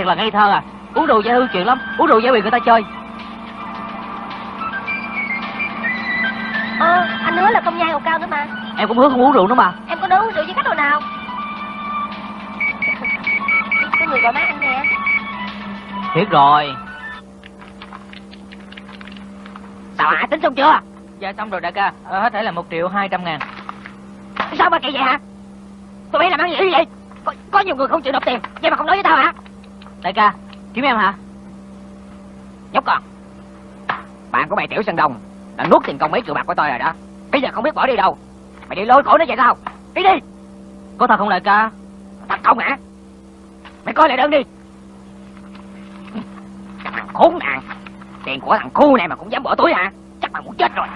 thiệt là ngây thơ à. Uống rượu dễ hư chuyện lắm Uống rượu dễ bị người ta chơi. Ờ anh hứa là không nhai hột cao nữa mà. Em cũng hứa không uống rượu nữa mà. Em có nói uống rượu với khách đồ nào? Có người gọi má anh nè. Thiệt rồi. Sao hả, tính xong chưa? Dạ xong rồi đại ca. Ờ, Hết thể là một triệu hai trăm ngàn. Sao mà kỳ vậy hả? Tôi biết làm ăn gì vậy? Có, có nhiều người không chịu nộp tiền, vậy mà không nói với tao hả? Đại ca Kiếm em hả? Nhóc con. Bạn của mày Tiểu Sơn đồng, Đã nuốt tiền công mấy triệu bạc của tôi rồi đó. Bây giờ không biết bỏ đi đâu. Mày đi lôi cổ nó vậy sao? Đi đi. Có thật không đại ca? Thật không hả? Mày coi lại đơn đi. Cái thằng khốn nạn. Tiền của thằng cu này mà cũng dám bỏ túi hả? Chắc mày muốn chết rồi.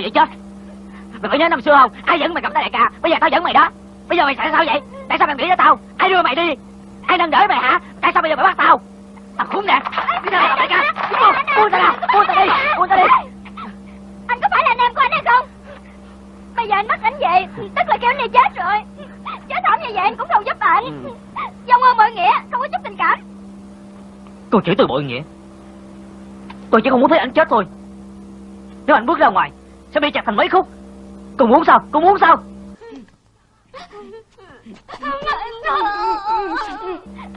Ngồi vậy chết. Mày có nhớ năm xưa không? Ai dẫn mày gặp tới đại ca? Bây giờ tao dẫn mày đó. Bây giờ mày tại sao vậy? Tại sao mày nghĩ ra tao? Ai đưa mày đi. Ai nâng đỡ mày hả? Tại sao bây giờ mày bắt tao? Thằng khốn nạn. Bây giờ mày gặp đại ca. Đúng không Buông tao ra. Buông tao đi. Buông tao đi. Anh có phải là anh em của anh hay không? Bây giờ anh bắt anh về Tức là kêu anh này chết rồi. Cảm như vậy anh cũng đâu giúp bạn ừ. Dông ơn mọi nghĩa Không có chút tình cảm. Cô chửi tôi bội nghĩa. Tôi chỉ không muốn thấy anh chết thôi. Nếu anh bước ra ngoài Bị chặt thành mấy khúc. Cô muốn sao? Cô muốn sao?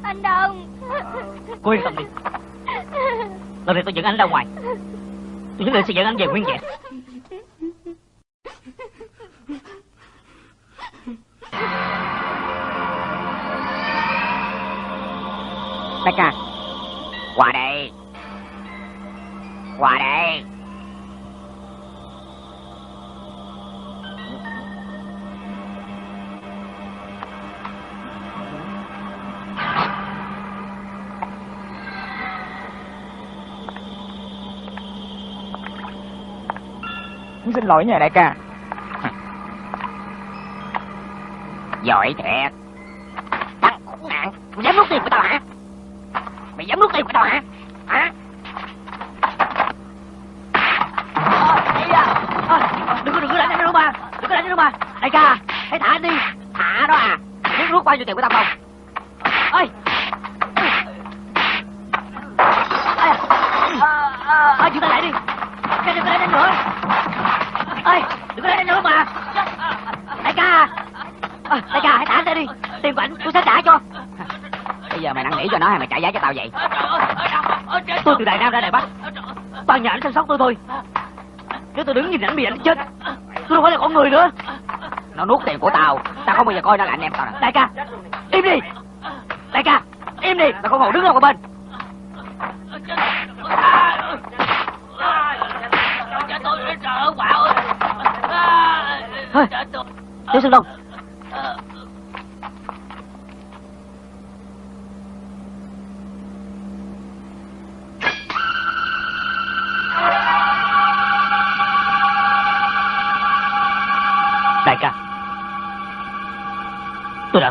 Anh Đông. Cô yên tâm đi. Lần này tôi dẫn anh ra ngoài. Tôi nhất định sẽ dẫn anh về nguyên vẹn Xin lỗi nha đại ca. Giỏi thiệt. Thằng khốn nạn Mày dám rút tiền của tao hả? Mày dám rút tiền của tao hả? Hả? À. Đừng có đừng có đánh anh đâu mà Đừng có đánh anh đâu mà Đại ca, Hãy thả anh đi. Thả đó à. Biết rút bao nhiêu tiền của tao không? Vậy? Tôi từ đài nam ra đài bắc. Toàn nhà anh chăm sóc tôi. Thôi nếu tôi đứng nhìn ảnh bị ảnh chết tôi đâu phải là con người nữa. Nó nuốt tiền của tao. Tao không bao giờ coi nó là anh em tao nè. Đại ca im đi. Đại ca im đi. Tao không còn đứng đâu một bên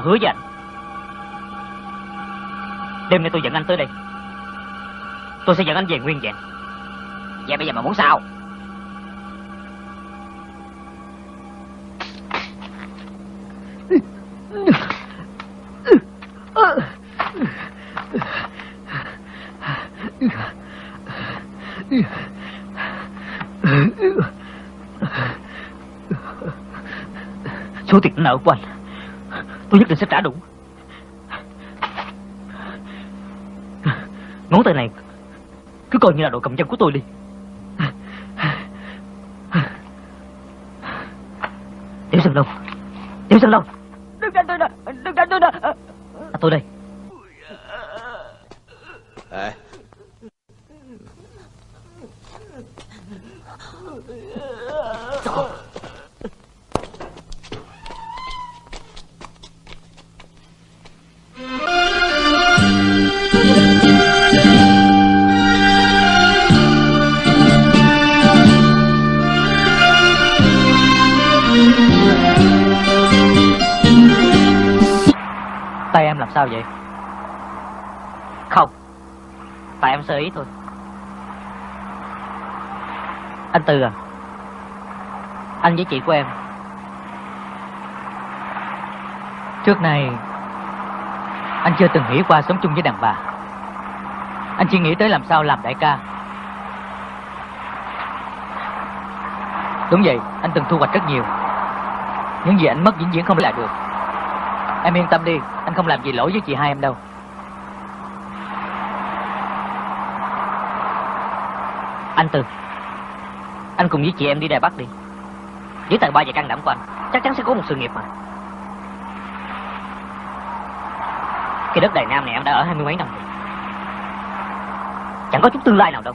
hứa với anh. Đêm nay tôi dẫn anh tới đây. Tôi sẽ dẫn anh về nguyên vẹn. Vậy bây giờ mà muốn sao? Số tiền nợ của anh. Tôi nhất định sẽ trả đủ. Ngón tay này Cứ coi như là đồ cầm chân của tôi đi. Tiểu Sơn Long Tiểu Sơn Long. Đừng đánh tôi nữa Đừng đánh tôi nữa à, Tôi đây. À. Tay vậy Không. Tại em sơ ý thôi. Anh Tư à. Anh với chị của em. Trước này Anh chưa từng nghĩ qua sống chung với đàn bà. Anh chỉ nghĩ tới làm sao làm đại ca. Đúng vậy, Anh từng thu hoạch rất nhiều. Những gì anh mất vĩnh viễn không lại được. Em yên tâm đi Anh không làm gì lỗi với chị hai em đâu. Anh từ, Anh cùng với chị em đi Đài Bắc đi. Với tài ba và can đảm của anh Chắc chắn sẽ có một sự nghiệp mà. Cái đất Đài Nam này em đã ở hai mươi mấy năm rồi. Chẳng có chút tương lai nào đâu.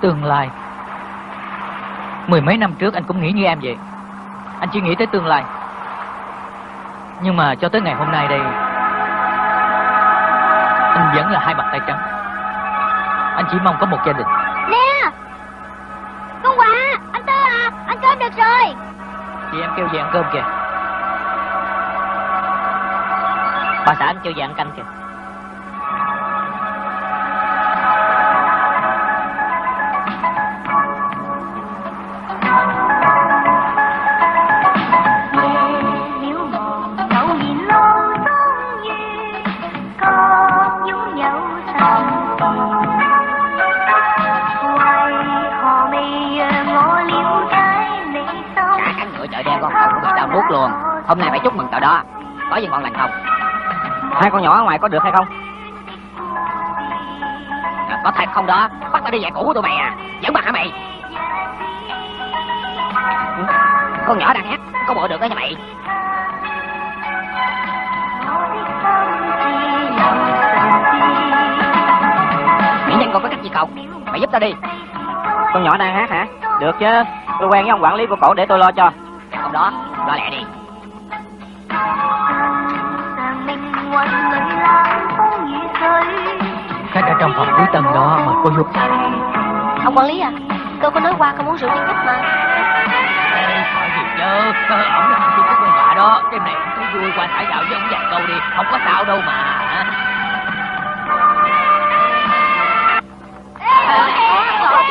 Tương lai Mười mấy năm trước anh cũng nghĩ như em vậy chỉ nghĩ tới tương lai. Nhưng mà cho tới ngày hôm nay đây Anh vẫn là hai bàn tay trắng. Anh chỉ mong có một gia đình. Nè! Con quà! Anh Tư à! Ăn cơm được rồi! Chị em kêu về ăn cơm kìa. Bà xã anh kêu về ăn canh kìa với ngọn lành không? Hai con nhỏ ở ngoài có được hay không? à, Có thật không đó? Bắt tao đi dạy cũ của tụi mày à. Dẫn mặt hả mày? Ừ, con nhỏ đang hát Có bộ được đó nha mày. Mỹ nhân còn có cách gì cậu? Mày giúp tao đi. Con nhỏ đang hát hả? Được chứ. Tôi quen với ông quản lý của cổ để tôi lo cho. Dạ, không đó Lo lẹ đi. Khách ở trong phòng cuối tầng đó mời cô giúp Ông quản lý à Tôi có nói qua không uống rượu với khách mà. Hỏi gì chứ. Ờ, Ổng là thằng Trung Quốc quen đó. Đêm này ông thấy vui qua thả dạo với ông vài câu đi. Không có sao đâu mà.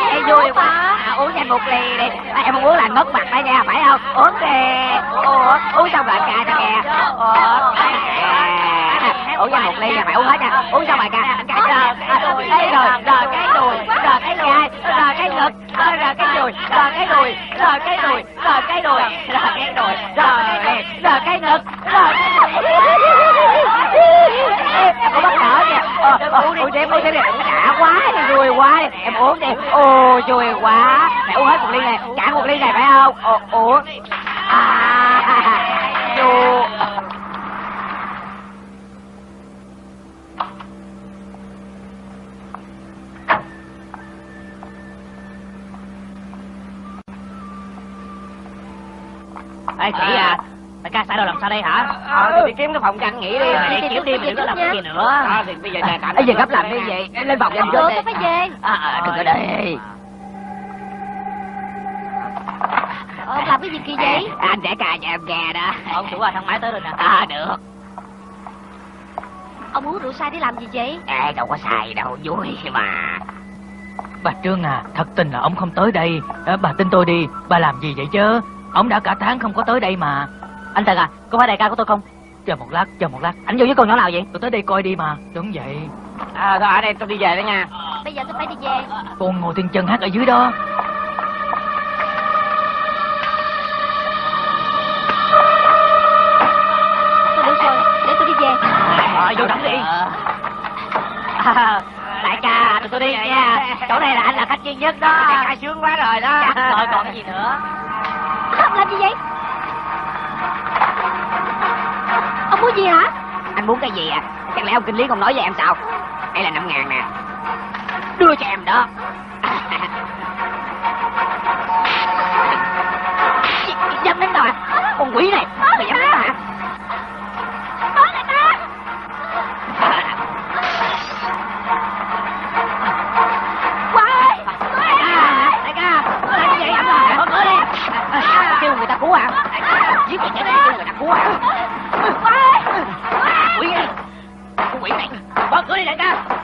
Ê, vui quá. À, uống nhanh một ly đi. À, em không uống là ngất mặt đó nha phải không? Uống đi. Uống xong rồi ca cho nghe uống nhanh một ly nha phải uống hết nha. Uống xong rồi ca rồi đây rồi rồi cái đùi rồi cái gai rồi cái ngực rồi cái đùi rồi cái đùi rồi cái đùi rồi cái đùi rồi cái đùi rồi rồi cái ngực rồi cái đùi em bắt đỡ kìa ờ, ờ, uống đi đi đã quá vui quá em uống đi ồ vui quá mẹ uống hết một ly này cả một ly này phải không ồ Ê chị à? Đại ca sai đâu làm sao đây hả? Ờ, thì đi kiếm cái phòng anh nghỉ đi Ờ, đi kiếm đi đừng có làm cái gì nữa. À, thì bây giờ nhà cảnh Bây giờ gấp làm cái gì? Em lên phòng cho anh Được trước tôi phải về À, à, đừng có đi Ông làm cái gì kỳ vậy? Anh sẽ cài cho em nghe đó. Ông chủ à thang máy tới rồi nè. À được. Ông uống rượu sai để làm gì vậy? Ê đâu có xài đâu vui mà. Bà Trương à Thật tình là ông không tới đây. Ờ, Bà tin tôi đi Bà làm gì vậy chứ Ông đã cả tháng không có tới đây mà. Anh Trần à Có phải đại ca của tôi không? Chờ một lát Chờ một lát. Anh vô với con nhỏ nào vậy? Tôi tới đây coi đi mà. Đúng vậy. À thôi ở đây tôi đi về đó nha. Bây giờ tôi phải đi về. Con ngồi thiên chân hát ở dưới đó. Thôi được rồi Để tôi đi về. À, vô đẳng đi. À, Đại ca tụi tôi đi nha. Chỗ này là anh là khách duy nhất đó. Đại ca sướng quá rồi đó. Rồi còn cái gì nữa Ông làm gì vậy? Ông muốn gì hả? Anh muốn cái gì à? Chẳng lẽ ông kinh lý không nói với em sao? Đây là năm ngàn nè. Đưa cho em đó. Dám đánh hả Con quỷ này Mày dám đánh cứu à? Giết người chết đi kêu người ta cứu à con quỷ này mở cửa đi đại ca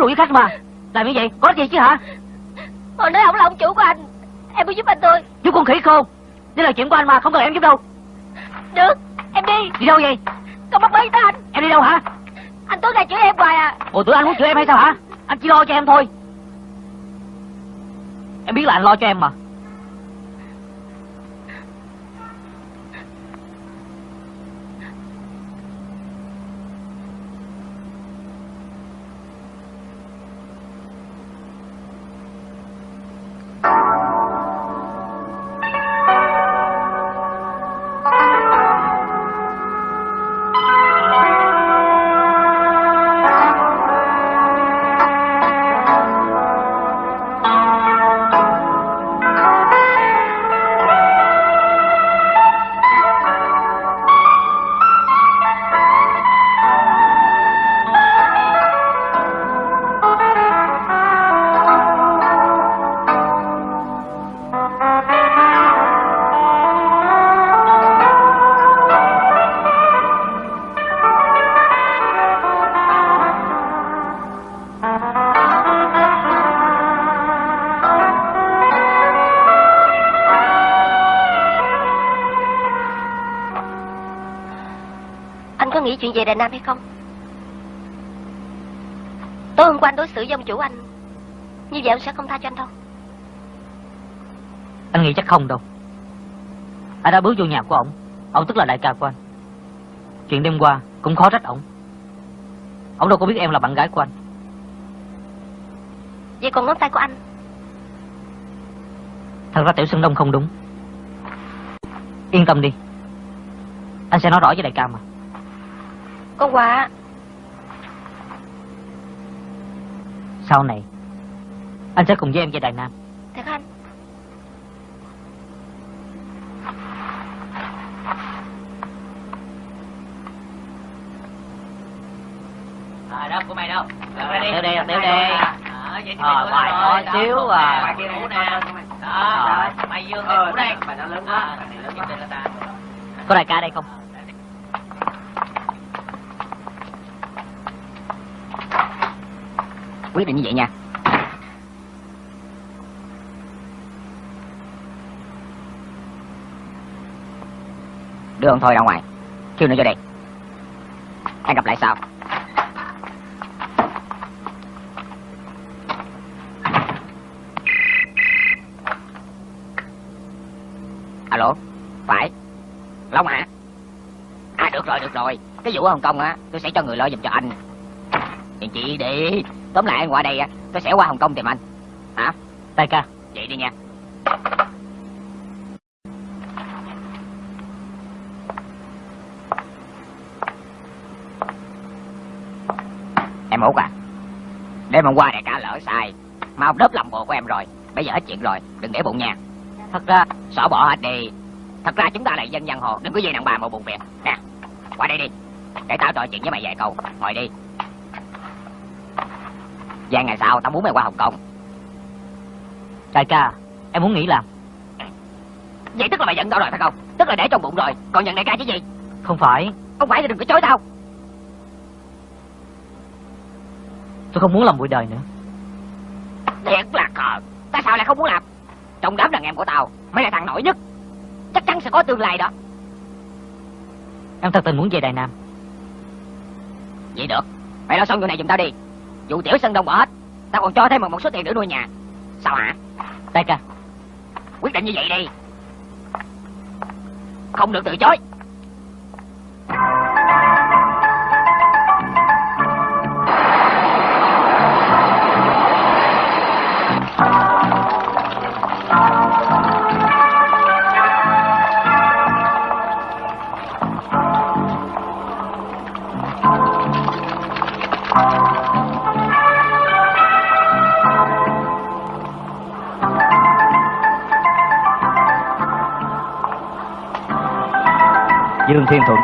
có với khách mà. Làm như vậy có ích gì chứ hả? Hồi nói ông là ông chủ của anh. Em muốn giúp anh tôi Giúp con khỉ khôn Đây là chuyện của anh mà không cần em giúp đâu. Được Em đi. Đi đâu vậy? Con bắt bấy tới anh. Em đi đâu hả? Anh tối ngày chửi em hoài à. Ủa tưởng anh muốn chửi em hay sao hả? Anh chỉ lo cho em thôi. Em biết là anh lo cho em mà chuyện về Đài Nam hay không? Tối hôm qua anh đối xử với ông chủ anh Như vậy ông sẽ không tha cho anh đâu. Anh nghĩ chắc không đâu. Anh đã bước vô nhà của ổng. Ông tức là đại ca của anh. Chuyện đêm qua cũng khó trách ổng. Ổng đâu có biết em là bạn gái của anh. Vậy còn ngón tay của anh? Thật ra Tiểu Sơn Đông không đúng. Yên tâm đi. Anh sẽ nói rõ với đại ca mà Con quà Sau này Anh sẽ cùng với em về Đài Nam Thật anh À, đâu của mày đâu? Đeo đây, đeo đây. Ờ, bài nhỏ xíu à. Bài kia ngủ nè. Đó, Ờ. mày dương cái ngủ đây. Bài nó lớn quá. bài này là ta. Có đại ca đây không Quyết định như vậy nha. Đưa ông thôi ra ngoài. Kêu nó vô đây Hẹn gặp lại sau. Alo, Phải. Long hả À được rồi được rồi. Cái vụ ở Hồng Kông á, Tôi sẽ cho người lo giùm cho anh. Yên chị đi. Tóm lại anh qua đây Tôi sẽ qua Hồng Kông tìm anh. Hả? Đại ca. Vậy đi nha. Em út à Đêm hôm qua đại ca lỡ sai Mà ông đớp lòng bộ của em rồi Bây giờ hết chuyện rồi Đừng để bụng nha. Thật ra Xỏ bỏ hết đi. Thật ra chúng ta là dân giang hồ Đừng có dây nặng bà một buồn việc Nè Qua đây đi Để tao trò chuyện với mày vài câu Ngồi đi Vài ngày sau tao muốn mày qua Hồng Kông. Đại ca Em muốn nghỉ làm. Vậy tức là mày giận tao rồi phải không? Tức là để trong bụng rồi Còn nhận đại ca chứ gì? Không phải. Không phải thì đừng có chối tao. Tôi không muốn làm bụi đời nữa. Thiệt là khờ. Tại sao lại không muốn làm? Trong đám đàn em của tao Mày là thằng nổi nhất. Chắc chắn sẽ có tương lai đó. Em thật tình muốn về Đài Nam. Vậy được. Mày lo xong vụ này giùm tao đi Vụ tiểu sân đông bỏ hết. Tao còn cho thêm một số tiền nữa nuôi nhà. Sao hả? Đại ca Quyết định như vậy đi. Không được từ chối. Dương Thiên Thuận.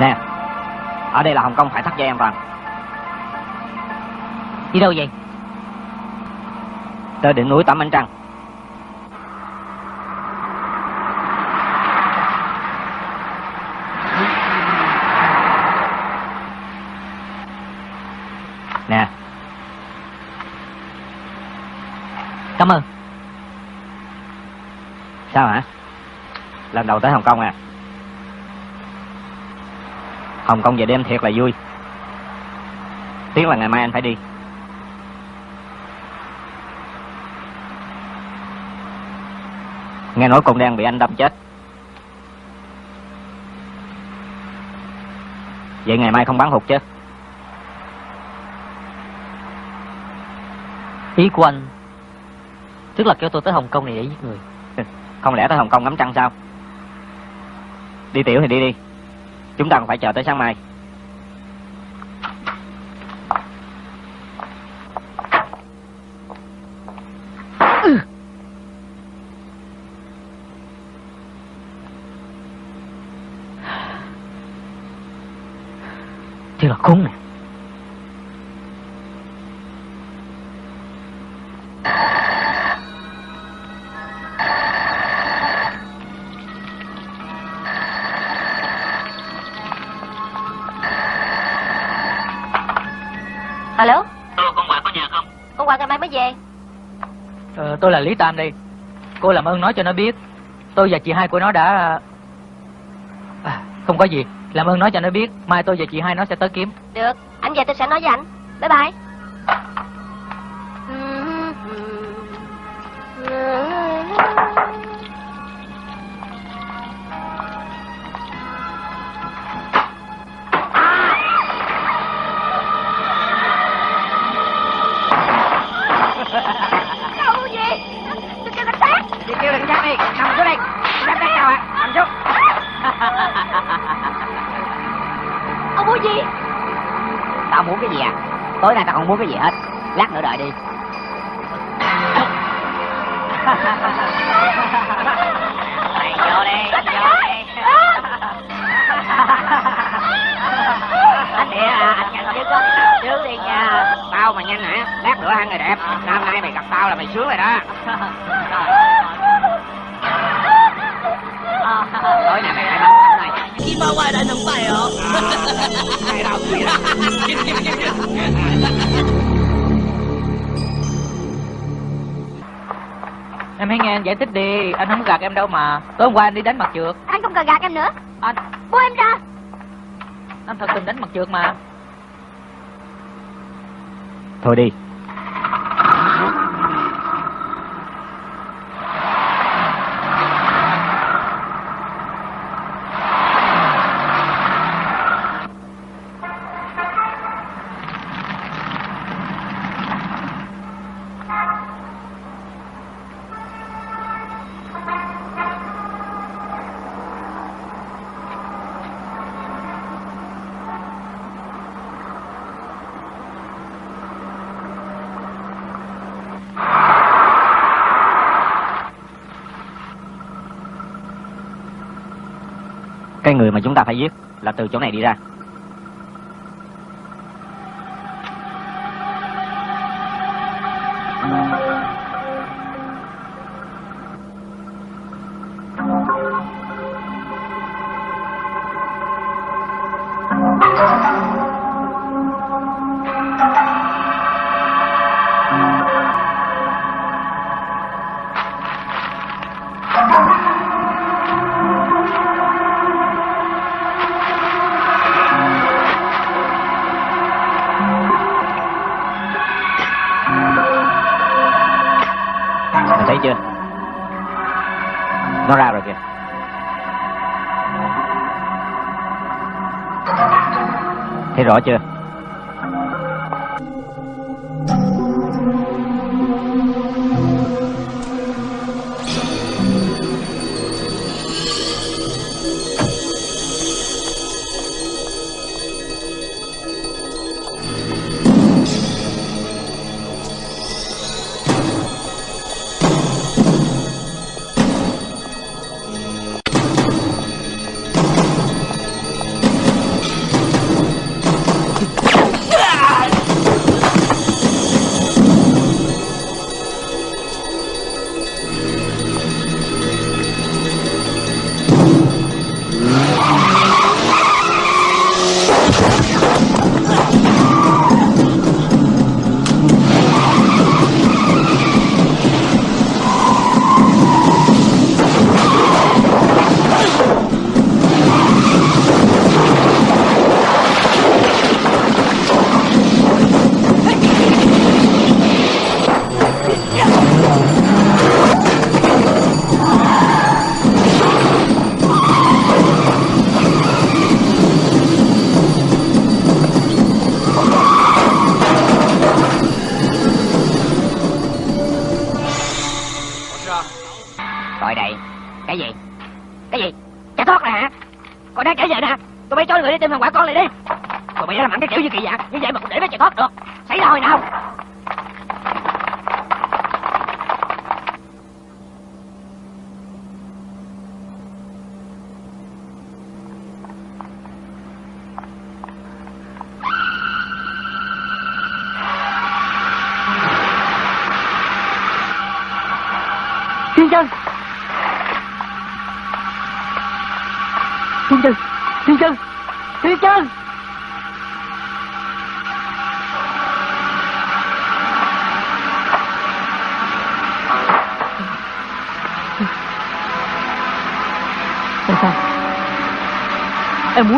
Nè, Ở đây là Hồng Kông phải thắt dây an toàn. Đi đâu vậy? Tới đỉnh núi Tẩm Ánh Trăng. Nè. Cảm ơn. Sao hả? Lần đầu tới Hồng Kông à? Hồng Kông về đêm thiệt là vui. Tiếng là ngày mai anh phải đi. Nghe nói con đen bị anh đâm chết. Vậy ngày mai không bán hụt chứ? Ý của anh, Tức là kêu tôi tới Hồng Kông này để giết người. Không lẽ tới Hồng Kông ngắm trăng sao? Đi tiểu thì đi đi. Chúng ta còn phải chờ tới sáng mai. Tôi là Lý Tam đây. Cô làm ơn nói cho nó biết. Tôi và chị hai của nó đã à, Không có gì. Làm ơn nói cho nó biết. Mai tôi và chị hai nó sẽ tới kiếm. Được. Anh về tôi sẽ nói với anh. Bye bye. Tối nay tao không muốn cái gì hết. Lát nữa đợi đi. Mày vô đi Vô đi Anh địa à Anh nhanh chứ có Trước đi nha. Tao mà nhanh hả? Lát nữa ăn người đẹp. Năm nay mày gặp tao là mày sướng rồi đó. Tối nay mày Đâu gì đó Em hãy nghe anh giải thích đi. Anh không gạt em đâu mà. Tối hôm qua anh đi đánh mặt trượt. Anh không cần gạt em nữa. Anh Buông em ra. Anh thật tình đánh mặt trượt mà. Thôi đi chúng ta phải giết Là từ chỗ này đi ra. Rõ chưa?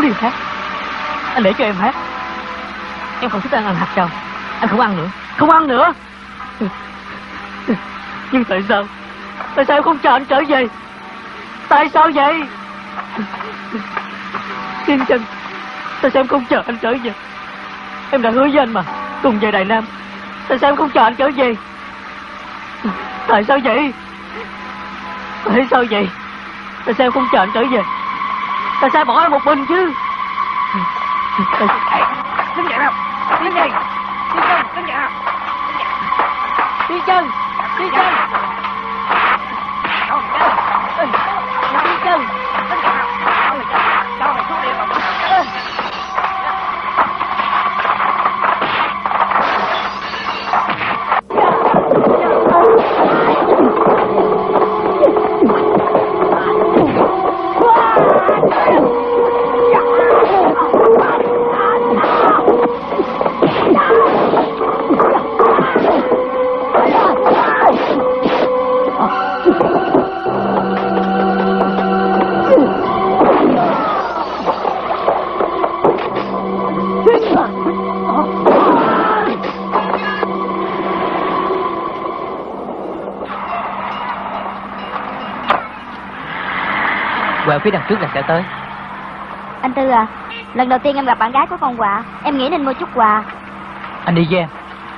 Đi hát Anh để cho em hát Em không thích ăn ăn hạt trầu Anh không ăn nữa. Không ăn nữa? Nhưng tại sao? Tại sao em không chờ anh trở về? Tại sao vậy? Thiên chân Tại sao em không chờ anh trở về? Em đã hứa với anh mà, Cùng về Đài Nam. Tại sao em không chờ anh trở về? Tại sao vậy? Tại sao vậy? Tại sao em không chờ anh trở về? Tại sao bỏ nó một mình chứ. Đứng dậy nào. Đứng dậy. Đứng chân, Đứng dậy nào. Thiên chân Thiên chân. Quẹo phía đằng trước là sẽ tới. Anh Tư à Lần đầu tiên em gặp bạn gái của con quà Em nghĩ nên mua chút quà. Anh đi với em.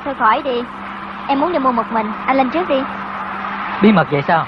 Thôi khỏi đi Em muốn đi mua một mình Anh lên trước đi. Bí mật vậy sao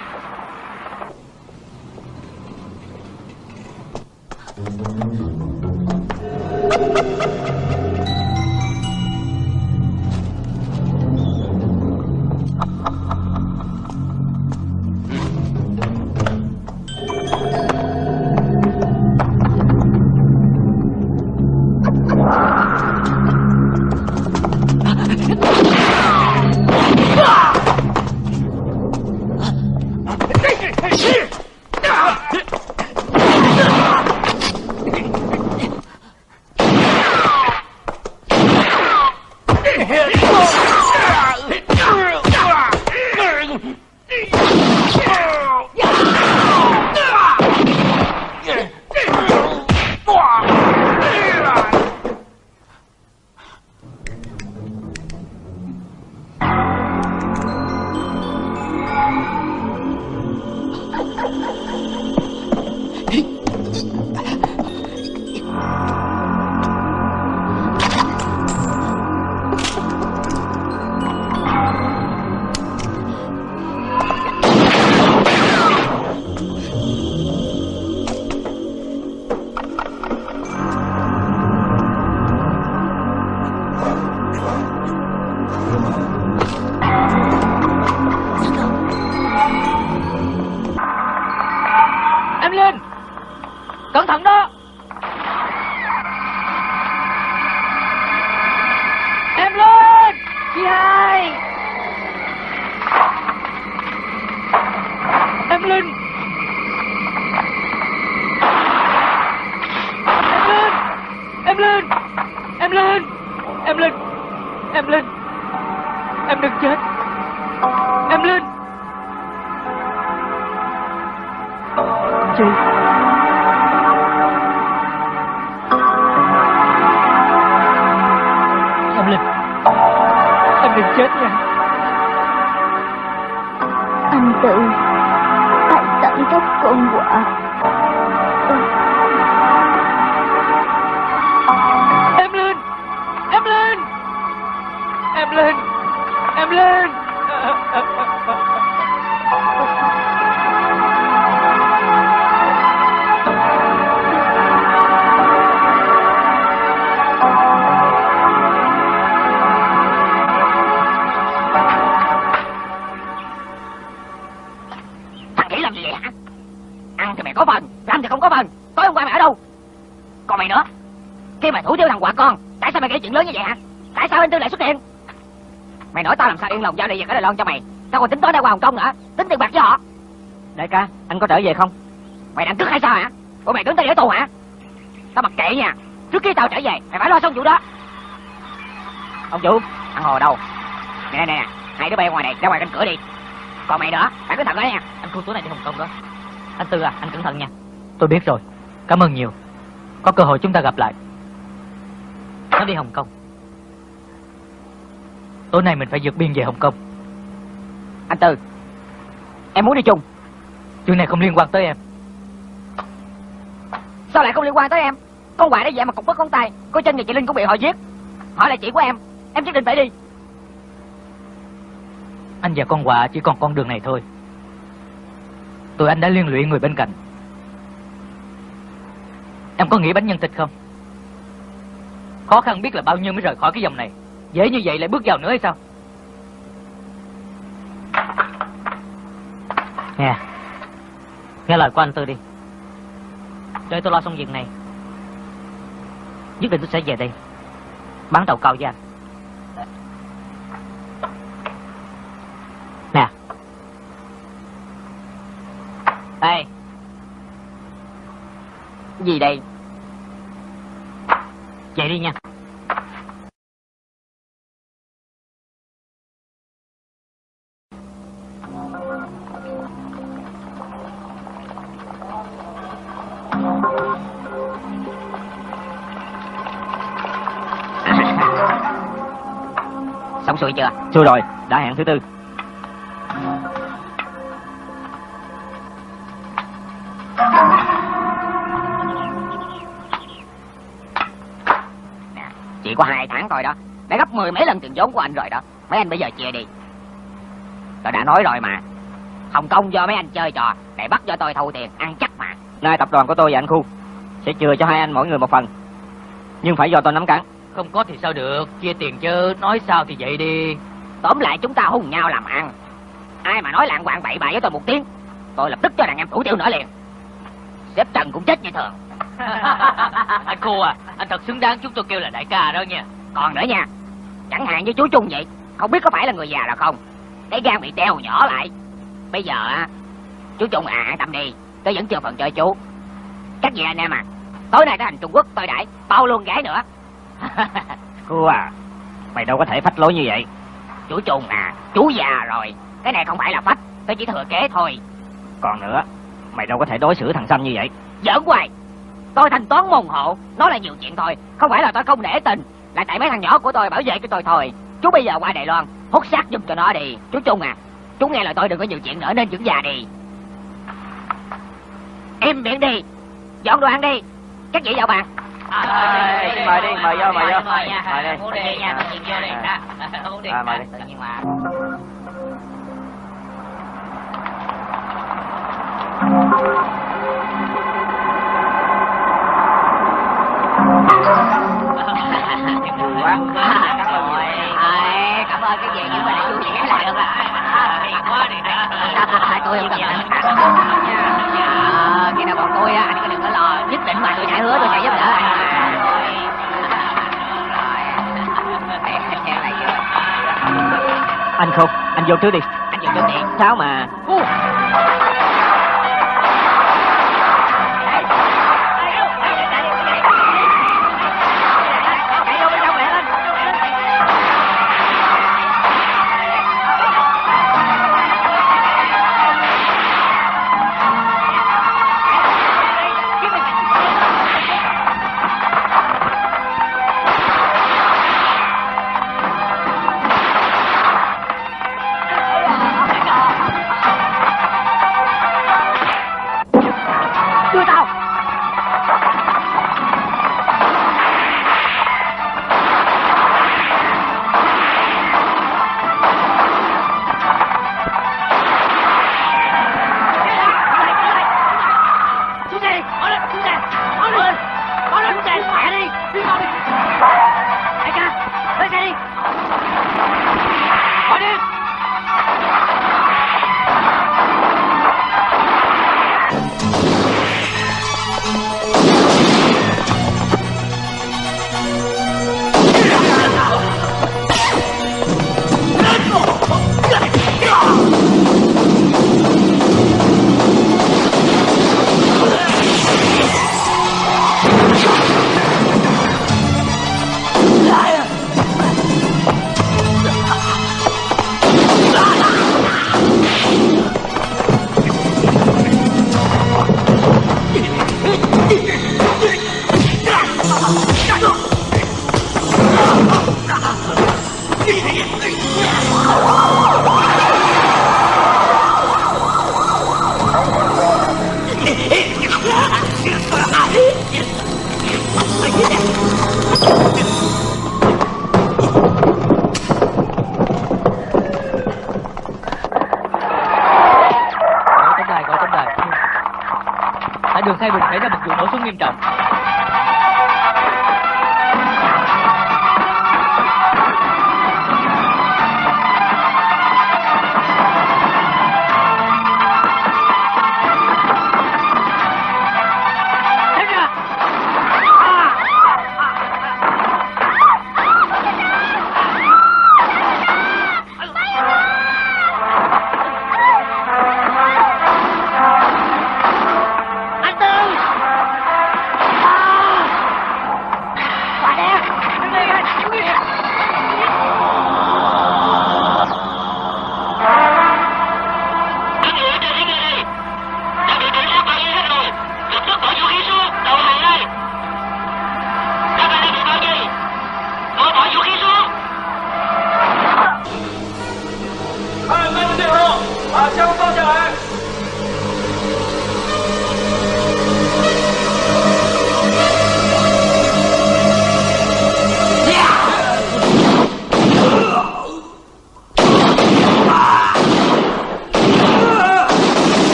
yên lòng giao đi việc ở Đài Loan cho mày. Tao còn tính tối nay qua Hồng Kông nữa. Tính tiền bạc với họ. Đại ca, anh có trở về không? Mày đang cướp hay sao hả? Ủa mày đứng tao để tù hả? Tao mặc kệ nha. Trước khi tao trở về Mày phải lo xong vụ đó. Ông chủ, Thằng Hồ đâu? Nè nè nè Hai đứa bay ngoài này ra ngoài cánh cửa đi. Còn mày nữa Phải cẩn thận đó nha. Anh khu tối này đi Hồng Kông đó. Anh Tư à, anh cẩn thận nha. Tôi biết rồi. Cảm ơn nhiều. Có cơ hội chúng ta gặp lại. Nó đi Hồng Kông. Tối nay mình phải vượt biên về Hồng Kông. Anh Tư Em muốn đi chung Chuyện này không liên quan tới em. Sao lại không liên quan tới em Con quạ đó vậy mà cục bất con tay Cô chân và chị Linh cũng bị họ giết Họ là chị của em Em nhất định phải đi Anh và con quạ chỉ còn con đường này thôi. Tụi anh đã liên lụy người bên cạnh. Em có nghĩ bánh nhân thịt không? Khó khăn biết là bao nhiêu mới rời khỏi cái dòng này. Dễ như vậy lại bước vào nữa hay sao? Nghe. Nghe lời của anh Tư đi. Để tôi lo xong việc này, Nhất định tôi sẽ về đây. Bán tàu cao với anh. Nè. Ê. Gì đây? Chạy đi nha. Xong xuôi chưa rồi, đã hẹn thứ tư. Chỉ có hai tháng thôi đó Đã gấp mười mấy lần tiền vốn của anh rồi đó Mấy anh bây giờ chia đi Tôi đã nói rồi mà Hồng Kông do mấy anh chơi trò Để bắt cho tôi thu tiền Ăn chắc mà Nay tập đoàn của tôi và anh Khu sẽ chừa cho hai anh mỗi người một phần. Nhưng phải do tôi nắm cắn. Không có thì sao được, chia tiền chứ, nói sao thì vậy đi. Tóm lại chúng ta hùng nhau làm ăn. Ai mà nói lạng quạng bậy bạ với tôi một tiếng Tôi lập tức cho đàn em thủ tiêu nữa liền. Sếp Trần cũng chết như thường. Anh Khu à, anh thật xứng đáng chúng tôi kêu là đại ca đó nha. Còn nữa nha Chẳng hạn như chú Trung vậy Không biết có phải là người già là không? Cái gan bị teo nhỏ lại. Bây giờ á Chú Trung à tâm đi Tôi vẫn chưa phần chơi chú. Các vị anh em à Tối nay tới hành Trung Quốc tôi đãi Bao luôn gái nữa Khu à, mày đâu có thể phách lối như vậy. Chú Trung à Chú già rồi. Cái này không phải là phách Tôi chỉ thừa kế thôi. Còn nữa, mày đâu có thể đối xử thằng Xanh như vậy. Giỡn hoài. Tôi thanh toán môn hộ Nó là nhiều chuyện thôi. Không phải là tôi không để tình Là tại mấy thằng nhỏ của tôi bảo vệ cho tôi thôi. Chú bây giờ qua Đài Loan Hút xác giùm cho nó đi. Chú Trung à Chú nghe lời tôi đừng có nhiều chuyện nữa nên dưỡng già đi. Im miệng đi Dọn đồ ăn đi. Các vị vào bàn mời đi, mời vô, mời vô. Mời nha Mời đi. Đi nha, tự nhiên vô đi. Uống đi mời đi. Tự nhiên mà quá Cảm ơn rồi Cảm ơn cái gì nhưng mà để vui vẻ là được rồi quá đi Tôi không cần Khi nào còn tôi á Anh có đừng có lo. Nhất định mà tôi sẽ hứa tôi sẽ giúp đỡ anh. Anh không, anh vô trước đi. Anh dùng chút đi. Sao mà...